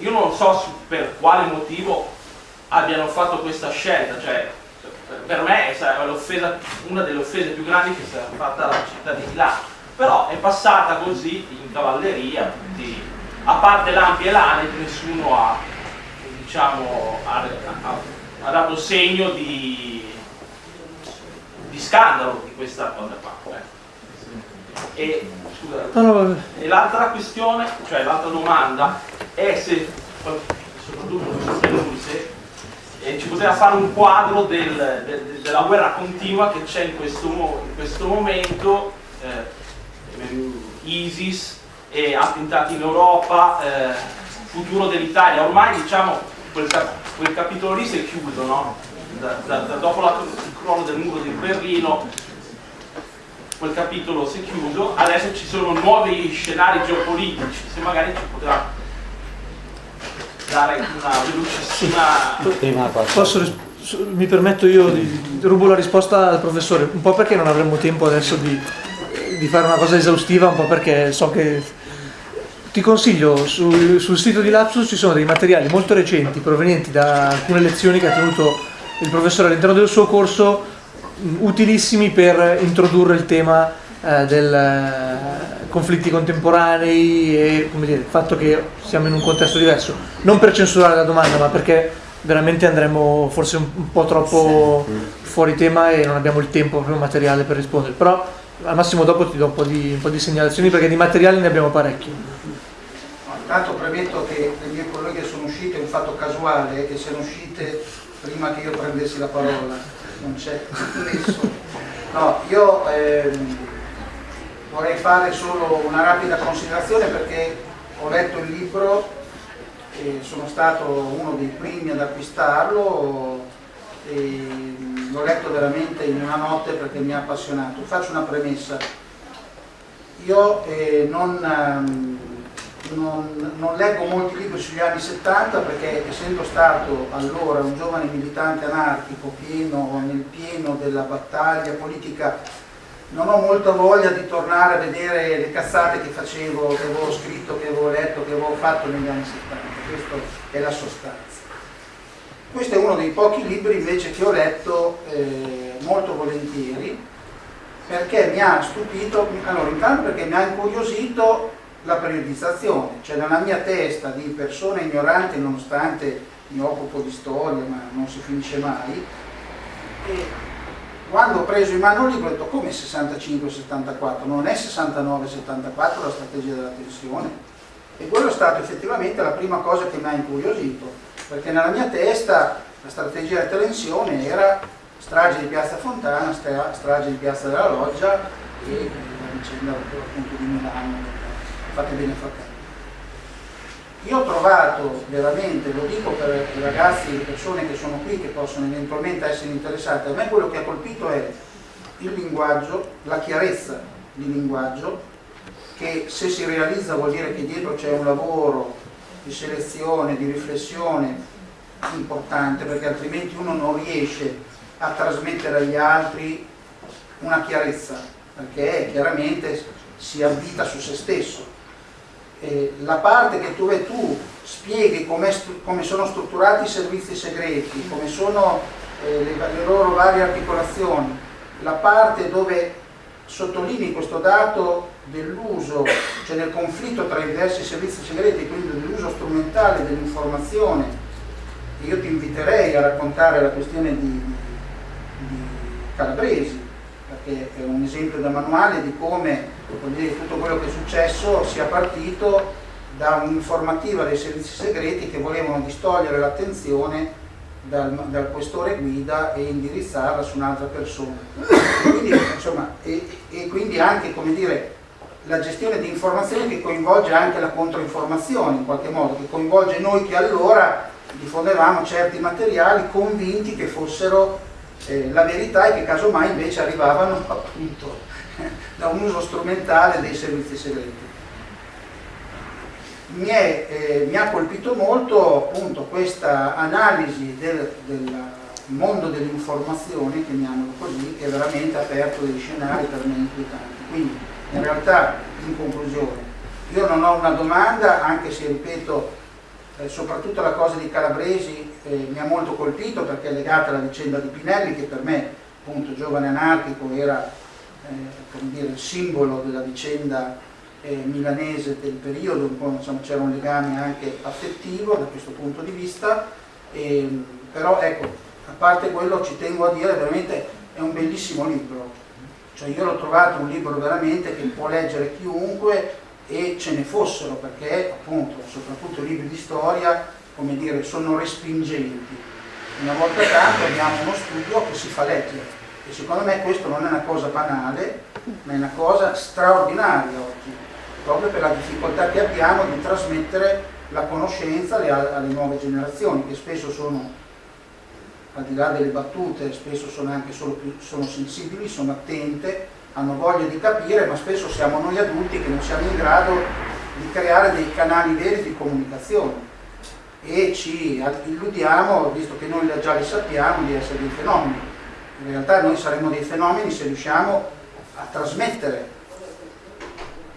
[SPEAKER 5] io non so per quale motivo abbiano fatto questa scelta, cioè per me è una delle offese più grandi che si è fatta alla città di Milano, però è passata così cavalleria, quindi, a parte l'Ampi e l'Anet nessuno ha, diciamo, ha, ha, ha dato segno di, di, scandalo di questa cosa qua. Eh. E, e l'altra questione, cioè l'altra domanda, è se, soprattutto se e ci poteva fare un quadro del, del, della guerra continua che c'è in questo, in questo momento, eh, ISIS, e attentati in Europa, eh, futuro dell'Italia. Ormai diciamo quel, quel, capitolo lì si è chiuso, no? da, da, da dopo la, il crollo del muro di Berlino quel capitolo si è chiuso, adesso ci sono nuovi scenari geopolitici, se magari ci poteva dare una velocissima...
[SPEAKER 1] Posso, mi permetto io di rubo la risposta al professore, un po' perché non avremmo tempo adesso di, di fare una cosa esaustiva, un po' perché so che ti consiglio sul, sul sito di Lapsus ci sono dei materiali molto recenti provenienti da alcune lezioni che ha tenuto il professore all'interno del suo corso utilissimi per introdurre il tema eh, del eh, conflitti contemporanei e dire, il fatto che siamo in un contesto diverso. Non per censurare la domanda, ma perché veramente andremo forse un, un po' troppo fuori tema e non abbiamo il tempo proprio materiale per rispondere. Però al massimo dopo ti do un po' di, un po di segnalazioni perché di materiali ne abbiamo parecchi.
[SPEAKER 6] Intanto premetto che le mie colleghe sono uscite, è un fatto casuale, che siano uscite prima che io prendessi la parola, non c'è nessuno. No, io ehm, vorrei fare solo una rapida considerazione perché ho letto il libro e sono stato uno dei primi ad acquistarlo e l'ho letto veramente in una notte perché mi ha appassionato. Faccio una premessa. Io eh, non, ehm, non, non, leggo molti libri sugli anni 70 perché essendo stato allora un giovane militante anarchico pieno, nel pieno della battaglia politica non ho molta voglia di tornare a vedere le cazzate che facevo, che avevo scritto, che avevo letto, che avevo fatto negli anni 70, questa è la sostanza. Questo è uno dei pochi libri invece che ho letto eh, molto volentieri perché mi ha stupito, allora intanto perché mi ha incuriosito la periodizzazione, cioè nella mia testa di persona ignorante nonostante mi occupo di storia ma non si finisce mai, e quando ho preso in mano il libro ho detto come 65-74, non è 69-74 la strategia della tensione? E quello è stato effettivamente la prima cosa che mi ha incuriosito perché nella mia testa la strategia della tensione era strage di Piazza Fontana, strage di Piazza della Loggia e la vicenda appunto di Milano, fate bene fratelli. Io ho trovato veramente, lo dico per i ragazzi le persone che sono qui che possono eventualmente essere interessate, a me quello che ha colpito è il linguaggio, la chiarezza di linguaggio, che se si realizza vuol dire che dietro c'è un lavoro di selezione, di riflessione importante, perché altrimenti uno non riesce a trasmettere agli altri una chiarezza, perché chiaramente si abita su se stesso. Eh, la parte che dove tu spieghi come, come, sono strutturati i servizi segreti, come sono eh, le, le, loro varie articolazioni, la parte dove sottolinei questo dato dell'uso, cioè del conflitto tra i diversi servizi segreti, quindi dell'uso strumentale dell'informazione, io ti inviterei a raccontare la questione di, di Calabresi, perché è un esempio da manuale di come dire, tutto quello che è successo sia partito da un'informativa dei servizi segreti che volevano distogliere l'attenzione dal, dal, questore guida e indirizzarla su un'altra persona. Quindi, insomma, e, e, quindi anche come dire, la gestione di informazioni che coinvolge anche la controinformazione in qualche modo, che coinvolge noi che allora diffondevamo certi materiali convinti che fossero eh, la verità e che casomai invece arrivavano appunto da un uso strumentale dei servizi segreti. Mi, è, eh, mi ha colpito molto appunto questa analisi del, del mondo dell'informazione, chiamiamolo così, che veramente ha aperto degli scenari per me inquietanti. Quindi in realtà, in conclusione, io non ho una domanda, anche se ripeto, eh, soprattutto la cosa di Calabresi eh, mi ha molto colpito perché è legata alla vicenda di Pinelli, che per me, appunto, giovane anarchico, era eh, dire, il simbolo della vicenda eh, milanese del periodo, c'era un legame anche affettivo da questo punto di vista, e, però ecco, a parte quello ci tengo a dire veramente è un bellissimo libro, cioè io l'ho trovato un libro veramente che può leggere chiunque e ce ne fossero perché appunto soprattutto i libri di storia come dire sono respingenti. Una volta tanto abbiamo uno studio che si fa leggere e secondo me questo non è una cosa banale ma è una cosa straordinaria oggi proprio per la difficoltà che abbiamo di trasmettere la conoscenza alle, alle nuove generazioni che spesso sono al di là delle battute, spesso sono anche solo più, sono sensibili, sono attente, hanno voglia di capire, ma spesso siamo noi adulti che non siamo in grado di creare dei canali veri di comunicazione e ci illudiamo, visto che noi già li sappiamo, di essere dei fenomeni. In realtà noi saremo dei fenomeni se riusciamo a trasmettere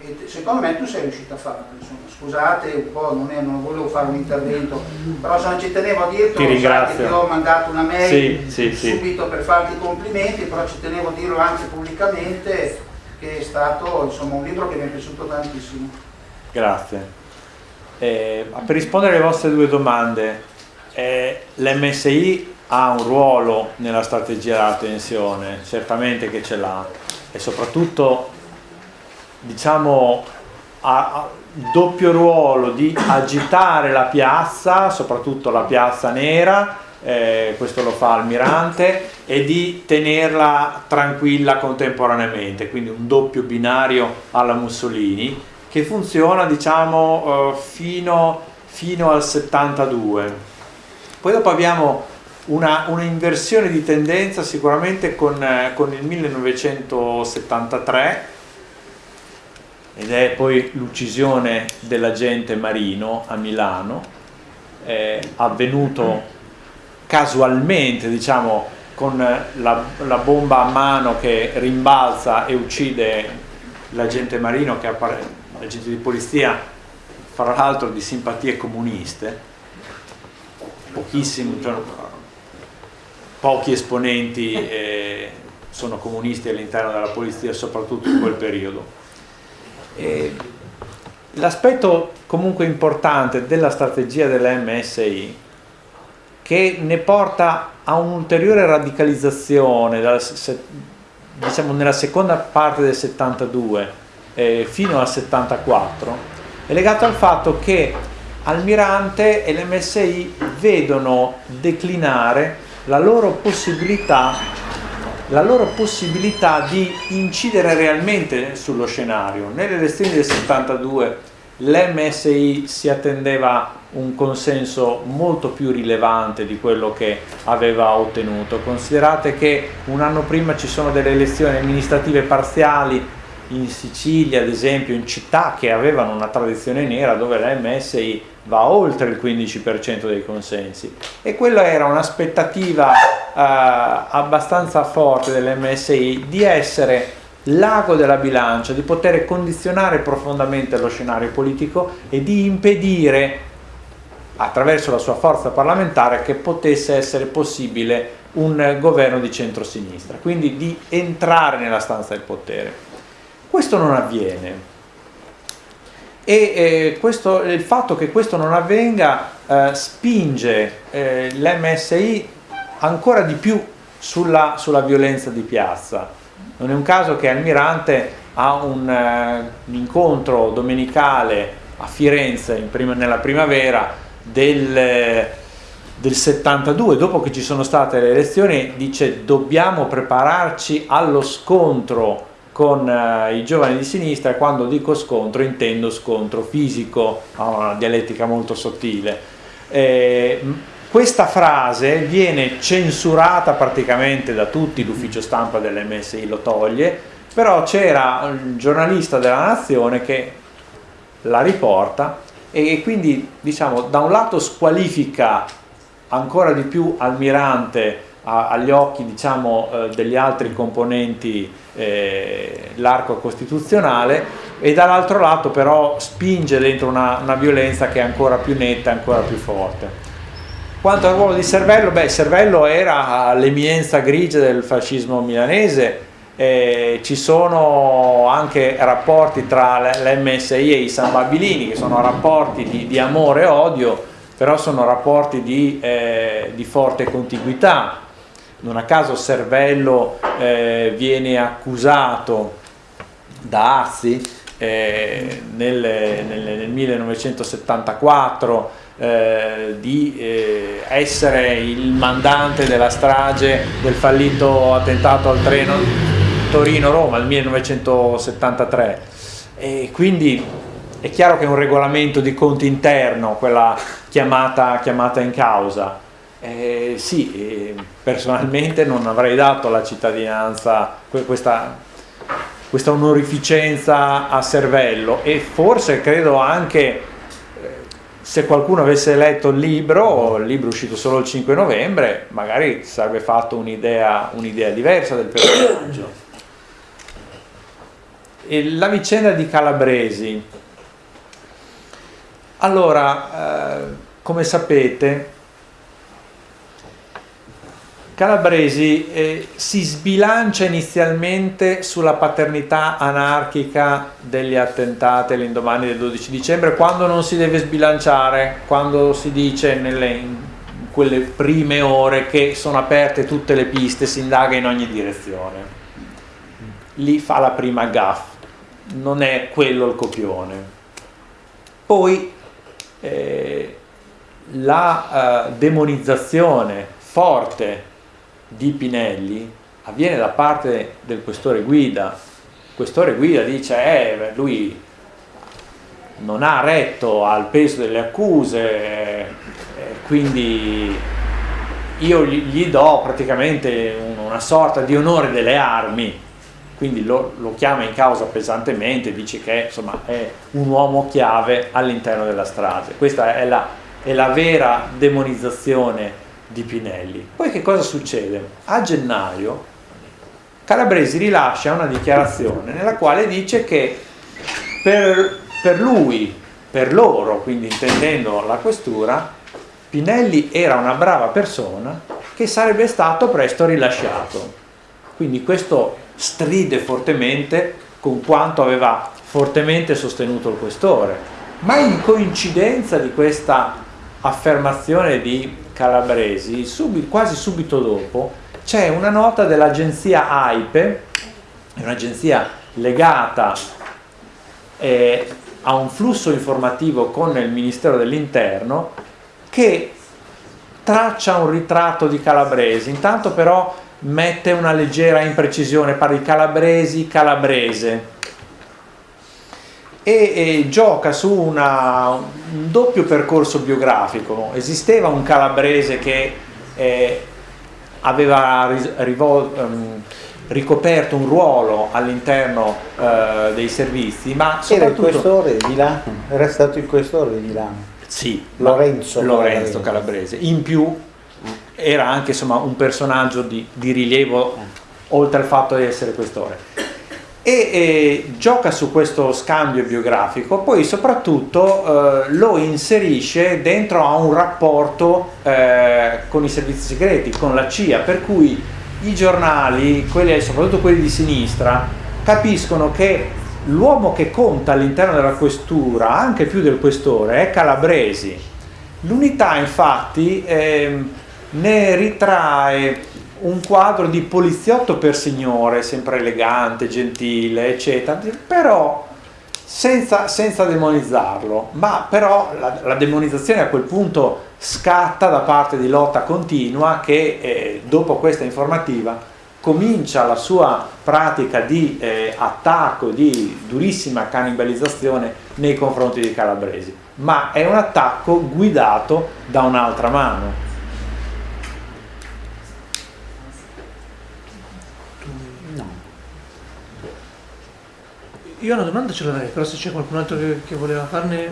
[SPEAKER 6] e secondo me tu sei riuscito a farlo insomma. scusate un po' non, è, non, volevo fare un intervento però se non ci tenevo a dirlo
[SPEAKER 4] ti ringrazio
[SPEAKER 6] ti ho mandato una mail
[SPEAKER 4] sì, sì,
[SPEAKER 6] subito
[SPEAKER 4] sì.
[SPEAKER 6] per farti i complimenti però ci tenevo a dirlo anche pubblicamente che è stato insomma, un libro che mi è piaciuto tantissimo
[SPEAKER 4] grazie eh, per rispondere alle vostre due domande eh, l'MSI ha un ruolo nella strategia della tensione certamente che ce l'ha e soprattutto diciamo, ha, doppio ruolo di agitare la piazza, soprattutto la piazza nera, eh, questo lo fa Almirante, e di tenerla tranquilla contemporaneamente, quindi un doppio binario alla Mussolini, che funziona diciamo eh, fino, fino, al 72. Poi dopo abbiamo una, una inversione di tendenza sicuramente con, eh, con il 1973, ed è poi l'uccisione dell'agente Marino a Milano, è avvenuto casualmente, diciamo, con la, la bomba a mano che rimbalza e uccide l'agente Marino, che l'agente di polizia, fra l'altro di simpatie comuniste, pochissimi, cioè, pochi esponenti eh, sono comunisti all'interno della polizia, soprattutto in quel periodo L'aspetto comunque importante della strategia della MSI che ne porta a un'ulteriore radicalizzazione dal, diciamo nella seconda parte del 72 eh, fino al 74 è legato al fatto che Almirante e l'MSI vedono declinare la loro possibilità la loro possibilità di incidere realmente sullo scenario. Nelle elezioni del 72 l'MSI si attendeva un consenso molto più rilevante di quello che aveva ottenuto. Considerate che un anno prima ci sono delle elezioni amministrative parziali in Sicilia, ad esempio, in città che avevano una tradizione nera dove l'MSI va oltre il 15% dei consensi e quella era un'aspettativa eh, abbastanza forte dell'MSI di essere l'ago della bilancia, di poter condizionare profondamente lo scenario politico e di impedire attraverso la sua forza parlamentare che potesse essere possibile un governo di centrosinistra, quindi di entrare nella stanza del potere. Questo non avviene e eh, questo, il fatto che questo non avvenga eh, spinge eh, l'MSI ancora di più sulla, sulla, violenza di piazza. Non è un caso che Almirante ha un, uh, un incontro domenicale a Firenze prima, nella primavera del, del 72, dopo che ci sono state le elezioni, dice dobbiamo prepararci allo scontro con eh, i giovani di sinistra quando dico scontro intendo scontro fisico, ha una dialettica molto sottile. Eh, questa frase viene censurata praticamente da tutti, l'ufficio stampa dell'MSI lo toglie, però c'era un giornalista della Nazione che la riporta e quindi diciamo da un lato squalifica ancora di più Almirante agli occhi diciamo, eh, degli altri componenti eh, l'arco costituzionale e dall'altro lato però spinge dentro una, una violenza che è ancora più netta, ancora più forte. Quanto al ruolo di Servello, beh, Servello era l'eminenza grigia del fascismo milanese, eh, ci sono anche rapporti tra l'MSI e i San Babilini, che sono rapporti di, di amore e odio, però sono rapporti di, eh, di forte contiguità. Non a caso Servello eh, viene accusato da Azzi eh, nel, nel, nel 1974 eh, di eh, essere il mandante della strage del fallito attentato al treno Torino-Roma nel 1973 e quindi è chiaro che è un regolamento di conti interno quella chiamata, chiamata in causa eh, sì, eh, personalmente non avrei dato la cittadinanza questa, questa onorificenza a Cervello e forse credo anche se qualcuno avesse letto il libro, il libro è uscito solo il 5 novembre, magari sarebbe fatto un'idea un diversa del personaggio. E la vicenda di Calabresi. Allora, eh, come sapete, Calabresi eh, si sbilancia inizialmente sulla paternità anarchica degli attentati all'indomani del 12 dicembre quando non si deve sbilanciare, quando si dice nelle, quelle prime ore che sono aperte tutte le piste, si indaga in ogni direzione. Lì fa la prima gaff, non è quello il copione. Poi eh, la eh, demonizzazione forte di Pinelli avviene da parte del questore Guida. Il questore Guida dice eh, lui non ha retto al peso delle accuse, eh, quindi io gli, do praticamente una sorta di onore delle armi, quindi lo, lo chiama in causa pesantemente, dice che insomma, è un uomo chiave all'interno della strage. Questa è la, è la vera demonizzazione di Pinelli. Poi che cosa succede? A gennaio Calabresi rilascia una dichiarazione nella quale dice che per, per lui, per loro, quindi intendendo la questura, Pinelli era una brava persona che sarebbe stato presto rilasciato. Quindi questo stride fortemente con quanto aveva fortemente sostenuto il questore. Ma in coincidenza di questa affermazione di Calabresi, subito, quasi subito dopo c'è una nota dell'agenzia AIPE, un'agenzia legata eh, a un flusso informativo con il Ministero dell'Interno che traccia un ritratto di Calabresi, intanto però mette una leggera imprecisione, parla di Calabresi, Calabrese, e, e gioca su una, un doppio percorso biografico. Esisteva un calabrese che eh, aveva rivol, um, ricoperto un ruolo all'interno uh, dei servizi, ma soprattutto...
[SPEAKER 2] Era il questore di Milano, era stato il questore di Milano.
[SPEAKER 4] Sì,
[SPEAKER 2] Lorenzo,
[SPEAKER 4] Lorenzo Calabrese. In più era anche insomma, un personaggio di, di rilievo oltre al fatto di essere questore e eh, gioca su questo scambio biografico, poi soprattutto eh, lo inserisce dentro a un rapporto eh, con i servizi segreti, con la CIA, per cui i giornali, quelli, soprattutto quelli di sinistra, capiscono che l'uomo che conta all'interno della questura, anche più del questore, è Calabresi. L'unità infatti ehm, ne ritrae un quadro di poliziotto per signore, sempre elegante, gentile, eccetera, però senza, senza demonizzarlo, ma però la, la, demonizzazione a quel punto scatta da parte di lotta continua che eh, dopo questa informativa comincia la sua pratica di eh, attacco, di durissima cannibalizzazione nei confronti dei calabresi, ma è un attacco guidato da un'altra mano.
[SPEAKER 1] Io una domanda ce l'avrei, però se c'è qualcun altro che, che voleva farne...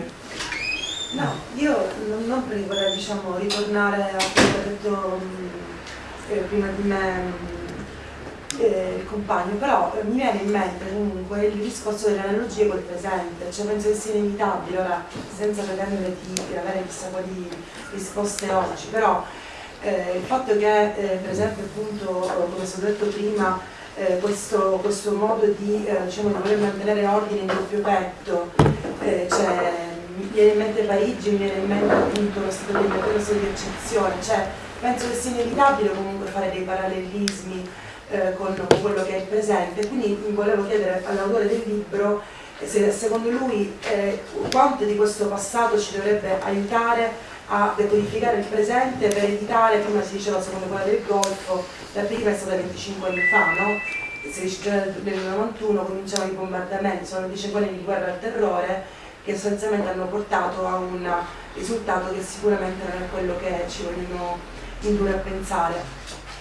[SPEAKER 7] No, io non, non vorrei diciamo, ritornare a quello che ha detto eh, prima di me eh, il compagno, però eh, mi viene in mente comunque il discorso delle analogie col presente, cioè penso che sia inevitabile, ora senza pretendere di avere chissà quali risposte oggi, però eh, il fatto che eh, per esempio appunto come stato detto prima eh, questo, questo, modo di, eh, diciamo, di voler mantenere ordine in doppio petto, eh, cioè, mi viene in mente Parigi, mi viene in mente appunto lo stato di, stato di eccezione, cioè, penso che sia inevitabile comunque fare dei parallelismi eh, con quello che è il presente, quindi volevo chiedere all'autore del libro se secondo lui eh, quanto di questo passato ci dovrebbe aiutare a decodificare il presente per evitare, come si diceva secondo quella del Golfo, la prima è stata 25 anni fa, no? Il 16 gennaio del 91 cominciavano i bombardamenti, sono 25 anni di guerra al terrore che sostanzialmente hanno portato a un risultato che sicuramente non è quello che ci vogliono indurre a pensare.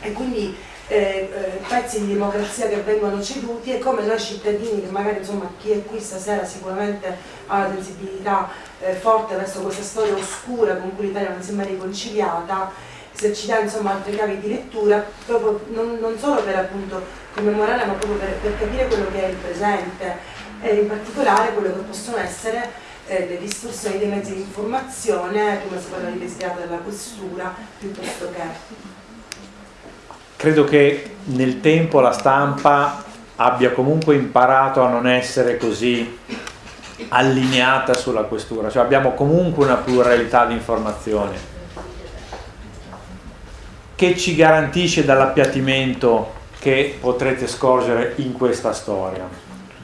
[SPEAKER 7] E quindi eh, eh, pezzi di democrazia che vengono ceduti e come noi cittadini, che magari insomma chi è qui stasera sicuramente ha una sensibilità eh, forte verso questa storia oscura con cui l'Italia non si è mai riconciliata, se ci dà insomma altre chiavi di lettura, proprio non, non solo per appunto commemorare ma proprio per, per, capire quello che è il presente e in particolare quello che possono essere eh, le distorsioni dei mezzi di informazione, come si parla di desiderata della questura, piuttosto che
[SPEAKER 4] credo che nel tempo la stampa abbia comunque imparato a non essere così allineata sulla questura, cioè abbiamo comunque una pluralità di informazioni che ci garantisce dall'appiattimento che potrete scorgere in questa storia.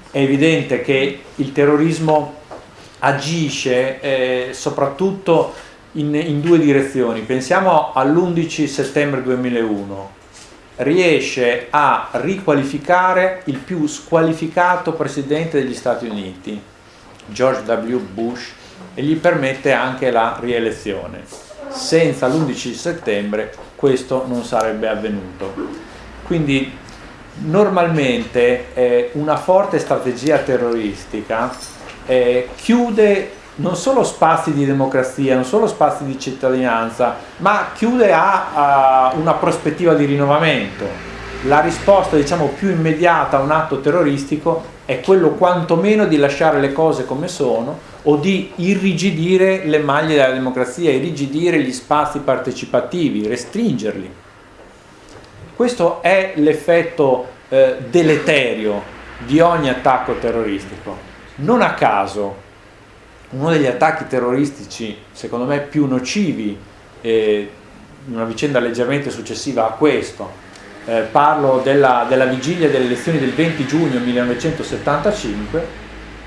[SPEAKER 4] È evidente che il terrorismo agisce eh, soprattutto in, in due direzioni. Pensiamo all'11 settembre 2001, riesce a riqualificare il più squalificato presidente degli Stati Uniti, George W. Bush, e gli permette anche la rielezione. Senza l'11 settembre questo non sarebbe avvenuto. Quindi normalmente eh, una forte strategia terroristica eh, chiude non solo spazi di democrazia, non solo spazi di cittadinanza, ma chiude a, a una prospettiva di rinnovamento. La risposta diciamo, più immediata a un atto terroristico è quello quantomeno di lasciare le cose come sono o di irrigidire le maglie della democrazia, irrigidire gli spazi partecipativi, restringerli. Questo è l'effetto eh, deleterio di ogni attacco terroristico. Non a caso uno degli attacchi terroristici secondo me più nocivi eh, una vicenda leggermente successiva a questo. Eh, parlo della, della, vigilia delle elezioni del 20 giugno 1975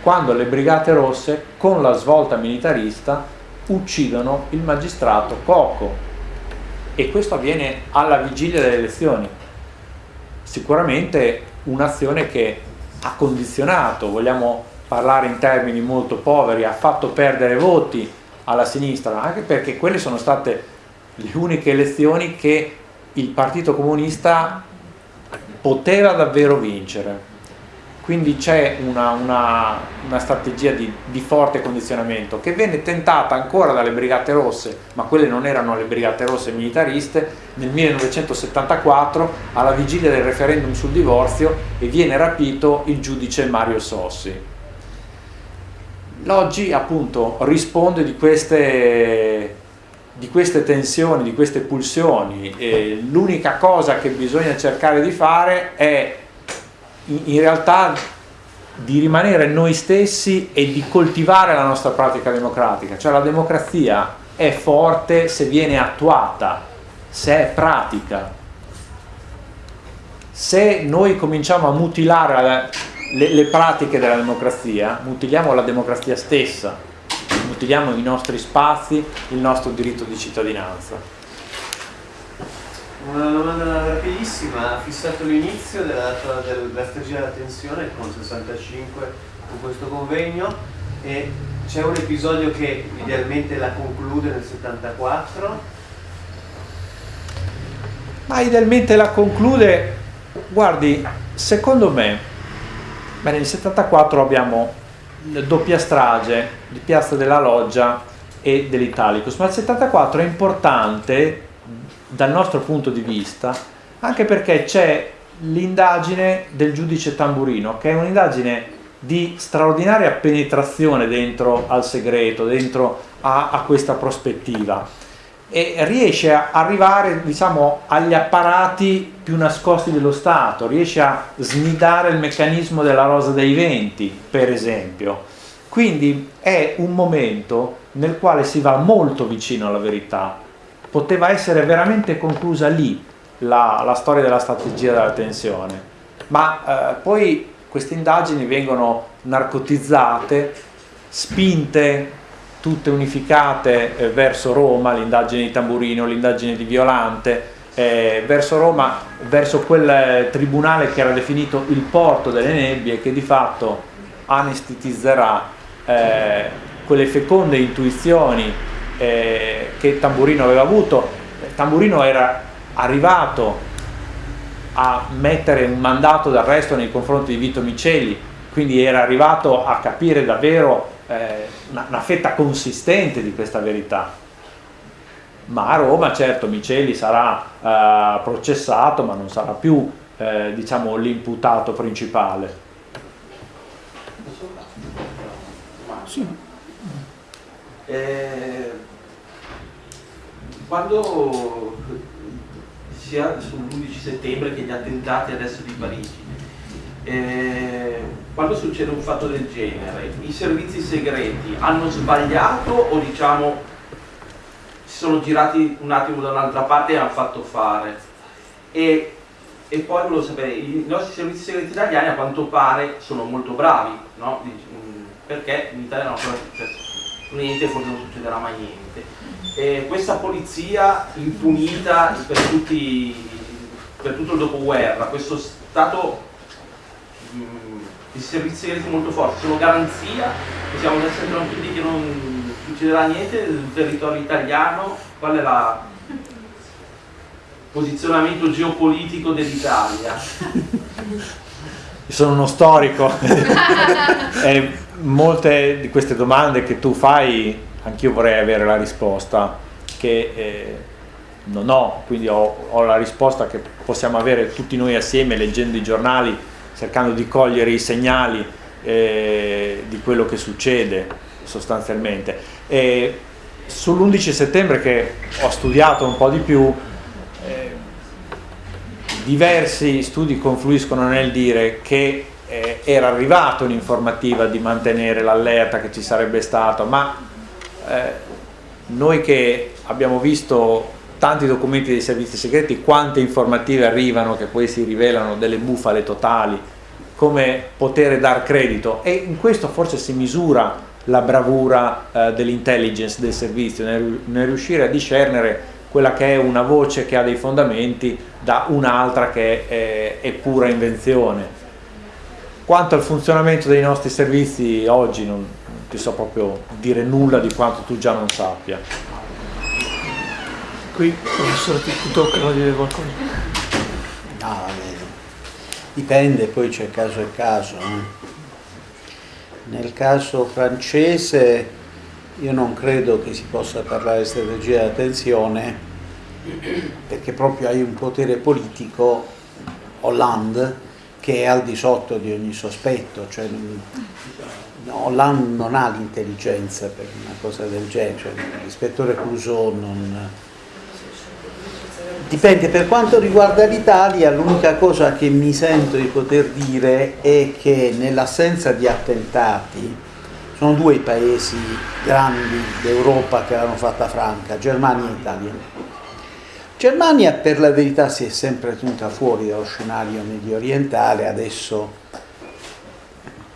[SPEAKER 4] quando le brigate rosse con la svolta militarista uccidono il magistrato Coco e questo avviene alla vigilia delle elezioni. Sicuramente un'azione che ha condizionato vogliamo parlare in termini molto poveri, ha fatto perdere voti alla sinistra, anche perché quelle sono state le uniche elezioni che il Partito Comunista poteva davvero vincere. Quindi c'è una, una, una, strategia di, di, forte condizionamento che venne tentata ancora dalle Brigate Rosse, ma quelle non erano le Brigate Rosse militariste, nel 1974 alla vigilia del referendum sul divorzio e viene rapito il giudice Mario Sossi L'oggi appunto risponde di queste, di queste tensioni, di queste pulsioni e l'unica cosa che bisogna cercare di fare è in, realtà di rimanere noi stessi e di coltivare la nostra pratica democratica, cioè la democrazia è forte se viene attuata, se è pratica. Se noi cominciamo a mutilare le, le pratiche della democrazia, mutiliamo la democrazia stessa, mutiliamo i nostri spazi, il nostro diritto di cittadinanza.
[SPEAKER 8] Una domanda rapidissima, ha fissato l'inizio della, della strategia della tensione con 65 con questo convegno e c'è un episodio che idealmente la conclude nel 74?
[SPEAKER 4] Ma idealmente la conclude, guardi, secondo me, beh, nel 74 abbiamo doppia strage di Piazza della Loggia e dell'Italicus, ma il 74 è importante dal nostro punto di vista, anche perché c'è l'indagine del giudice Tamburino, che è un'indagine di straordinaria penetrazione dentro al segreto, dentro a, a questa prospettiva e riesce a arrivare diciamo, agli apparati più nascosti dello Stato, riesce a snidare il meccanismo della rosa dei venti, per esempio. Quindi è un momento nel quale si va molto vicino alla verità, poteva essere veramente conclusa lì la, la storia della strategia della tensione, ma eh, poi queste indagini vengono narcotizzate, spinte, tutte unificate eh, verso Roma, l'indagine di Tamburino, l'indagine di Violante, eh, verso Roma, verso quel eh, tribunale che era definito il porto delle nebbie che di fatto anestetizzerà eh, quelle feconde intuizioni eh, che Tamburino aveva avuto. Tamburino era arrivato a mettere un mandato d'arresto nei confronti di Vito Micelli, quindi era arrivato a capire davvero eh, una, una, fetta consistente di questa verità. Ma a Roma certo Micelli sarà eh, processato, ma non sarà più eh, diciamo, l'imputato principale.
[SPEAKER 5] Sì. Eh, quando sia sull'11 settembre che gli attentati adesso di Parigi, eh, quando succede un fatto del genere, i servizi segreti hanno sbagliato o diciamo si sono girati un attimo da un'altra parte e hanno fatto fare? E, e poi volevo sapere, i nostri servizi segreti italiani a quanto pare sono molto bravi, no? perché in Italia non ancora successo niente, forse non succederà mai niente. E questa polizia impunita per, tutti, per tutto il dopoguerra, questo stato mh, di servizi segreti molto forti, sono garanzia, possiamo essere tranquilli che non succederà niente nel territorio italiano, qual è il posizionamento geopolitico dell'Italia?
[SPEAKER 4] Sono uno storico. eh, molte di queste domande che tu fai, anch'io vorrei avere la risposta che eh, non ho, quindi ho, ho, la risposta che possiamo avere tutti noi assieme leggendo i giornali, cercando di cogliere i segnali eh, di quello che succede sostanzialmente. sull'11 settembre che ho studiato un po' di più, eh, diversi studi confluiscono nel dire che eh, era arrivata un'informativa di mantenere l'allerta che ci sarebbe stato, ma eh, noi che abbiamo visto tanti documenti dei servizi segreti, quante informative arrivano che poi si rivelano delle bufale totali, come poter dar credito e in questo forse si misura la bravura eh, dell'intelligence del servizio, nel, nel riuscire a discernere quella che è una voce che ha dei fondamenti da un'altra che è, è pura invenzione quanto al funzionamento dei nostri servizi oggi non, ti so proprio dire nulla di quanto tu già non sappia.
[SPEAKER 1] Qui professore ti, ti dire qualcosa?
[SPEAKER 2] No, vabbè. Dipende, poi c'è caso e caso. Eh. Nel caso francese io non credo che si possa parlare di strategia di attenzione perché proprio hai un potere politico, Hollande, che è al di sotto di ogni sospetto, cioè, Hollande non ha l'intelligenza per una cosa del genere, cioè, l'ispettore Clouseau non... Dipende, per quanto riguarda l'Italia l'unica cosa che mi sento di poter dire è che nell'assenza di attentati sono due i paesi grandi d'Europa che l'hanno fatta franca, Germania e Italia Germania per la verità si è sempre tenuta fuori dallo scenario medio orientale, adesso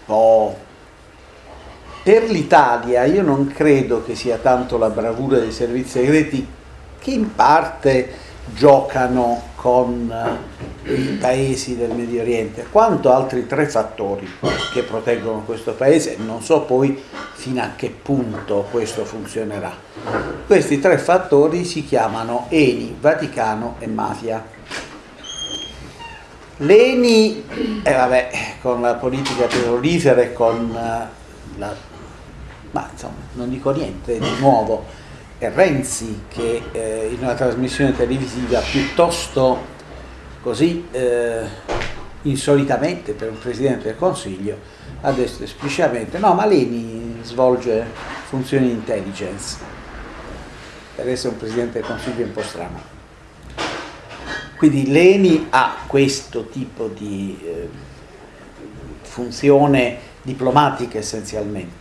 [SPEAKER 2] po'. Per l'Italia io non credo che sia tanto la bravura dei servizi segreti che in parte giocano con eh, i paesi del Medio Oriente, quanto altri tre fattori che proteggono questo paese, non so poi fino a che punto questo funzionerà. Questi tre fattori si chiamano Eni, Vaticano e mafia. L'Eni, eh, vabbè, con la politica petrolifera e con eh, la... ma insomma, non dico niente di nuovo, Renzi che eh, in una trasmissione televisiva piuttosto così eh, insolitamente per un Presidente del Consiglio ha detto esplicitamente no ma l'Eni svolge funzioni di intelligence per essere un Presidente del Consiglio è un po' strano quindi l'ENI ha questo tipo di eh, funzione diplomatica essenzialmente.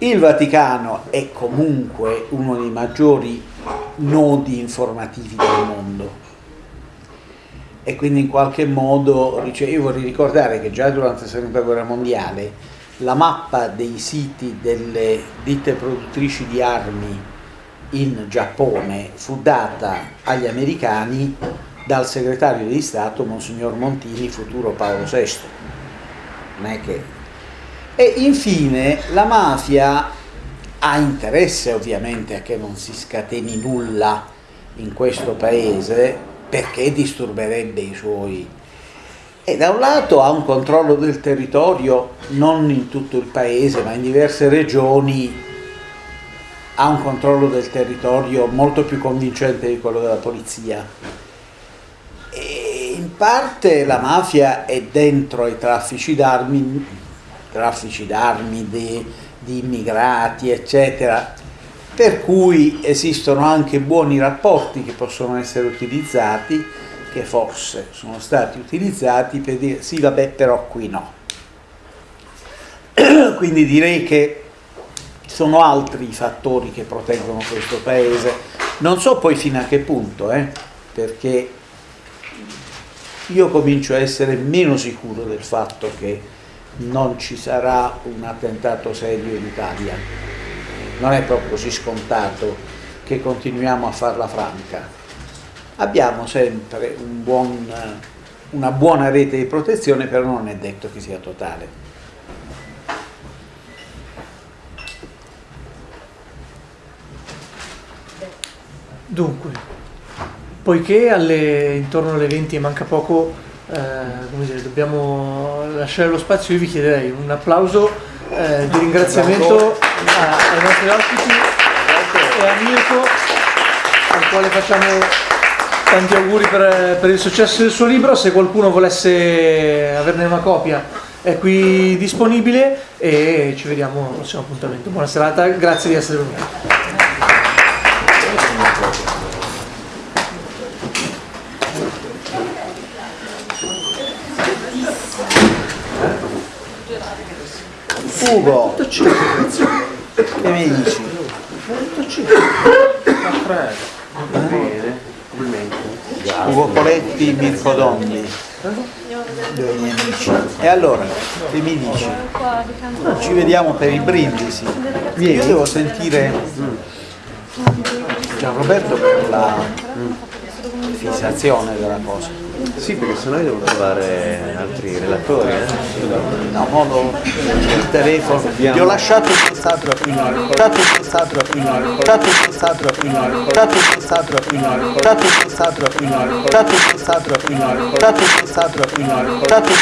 [SPEAKER 2] Il Vaticano è comunque uno dei maggiori nodi informativi del mondo e quindi in qualche modo, io vorrei ricordare che già durante la seconda guerra mondiale la mappa dei siti delle ditte produttrici di armi in Giappone fu data agli americani dal segretario di Stato Monsignor Montini, futuro Paolo VI. Non è che... E infine la mafia ha interesse ovviamente a che non si scateni nulla in questo paese perché disturberebbe i suoi. E da un lato ha un controllo del territorio non in tutto il paese ma in diverse regioni ha un controllo del territorio molto più convincente di quello della polizia. In parte la mafia è dentro ai traffici d'armi, traffici d'armi di, di immigrati, eccetera, per cui esistono anche buoni rapporti che possono essere utilizzati, che forse sono stati utilizzati per dire sì vabbè però qui no. Quindi direi che sono altri i fattori che proteggono questo paese, non so poi fino a che punto, eh, perché io comincio a essere meno sicuro del fatto che non ci sarà un attentato serio in Italia. Non è proprio così scontato che continuiamo a farla franca. Abbiamo sempre un buon, una buona rete di protezione, però non è detto che sia totale.
[SPEAKER 1] Dunque, poiché alle, intorno alle 20 manca poco, eh, dire, dobbiamo lasciare lo spazio, io vi chiederei un applauso eh, di ringraziamento a, ai nostri ospiti e a Mirko, al quale facciamo tanti auguri per, per il successo del suo libro, se qualcuno volesse averne una copia è qui disponibile e ci vediamo al prossimo appuntamento. Buona serata, grazie di essere venuti.
[SPEAKER 2] Ugo, che mi dici? Ugo Poletti, Mirko Dondi, due miei amici. E allora, che mi dici? Ci vediamo per i brindisi. Io devo sentire Gianroberto per la fissazione della cosa.
[SPEAKER 8] Sì, perché sennò io devo trovare altri relatori. Eh?
[SPEAKER 2] No, modo il telefono. Ti ho lasciato il ho ricordato il ho ricordato il ho ricordato il ho ricordato il ho ricordato il ho ricordato il ho ricordato il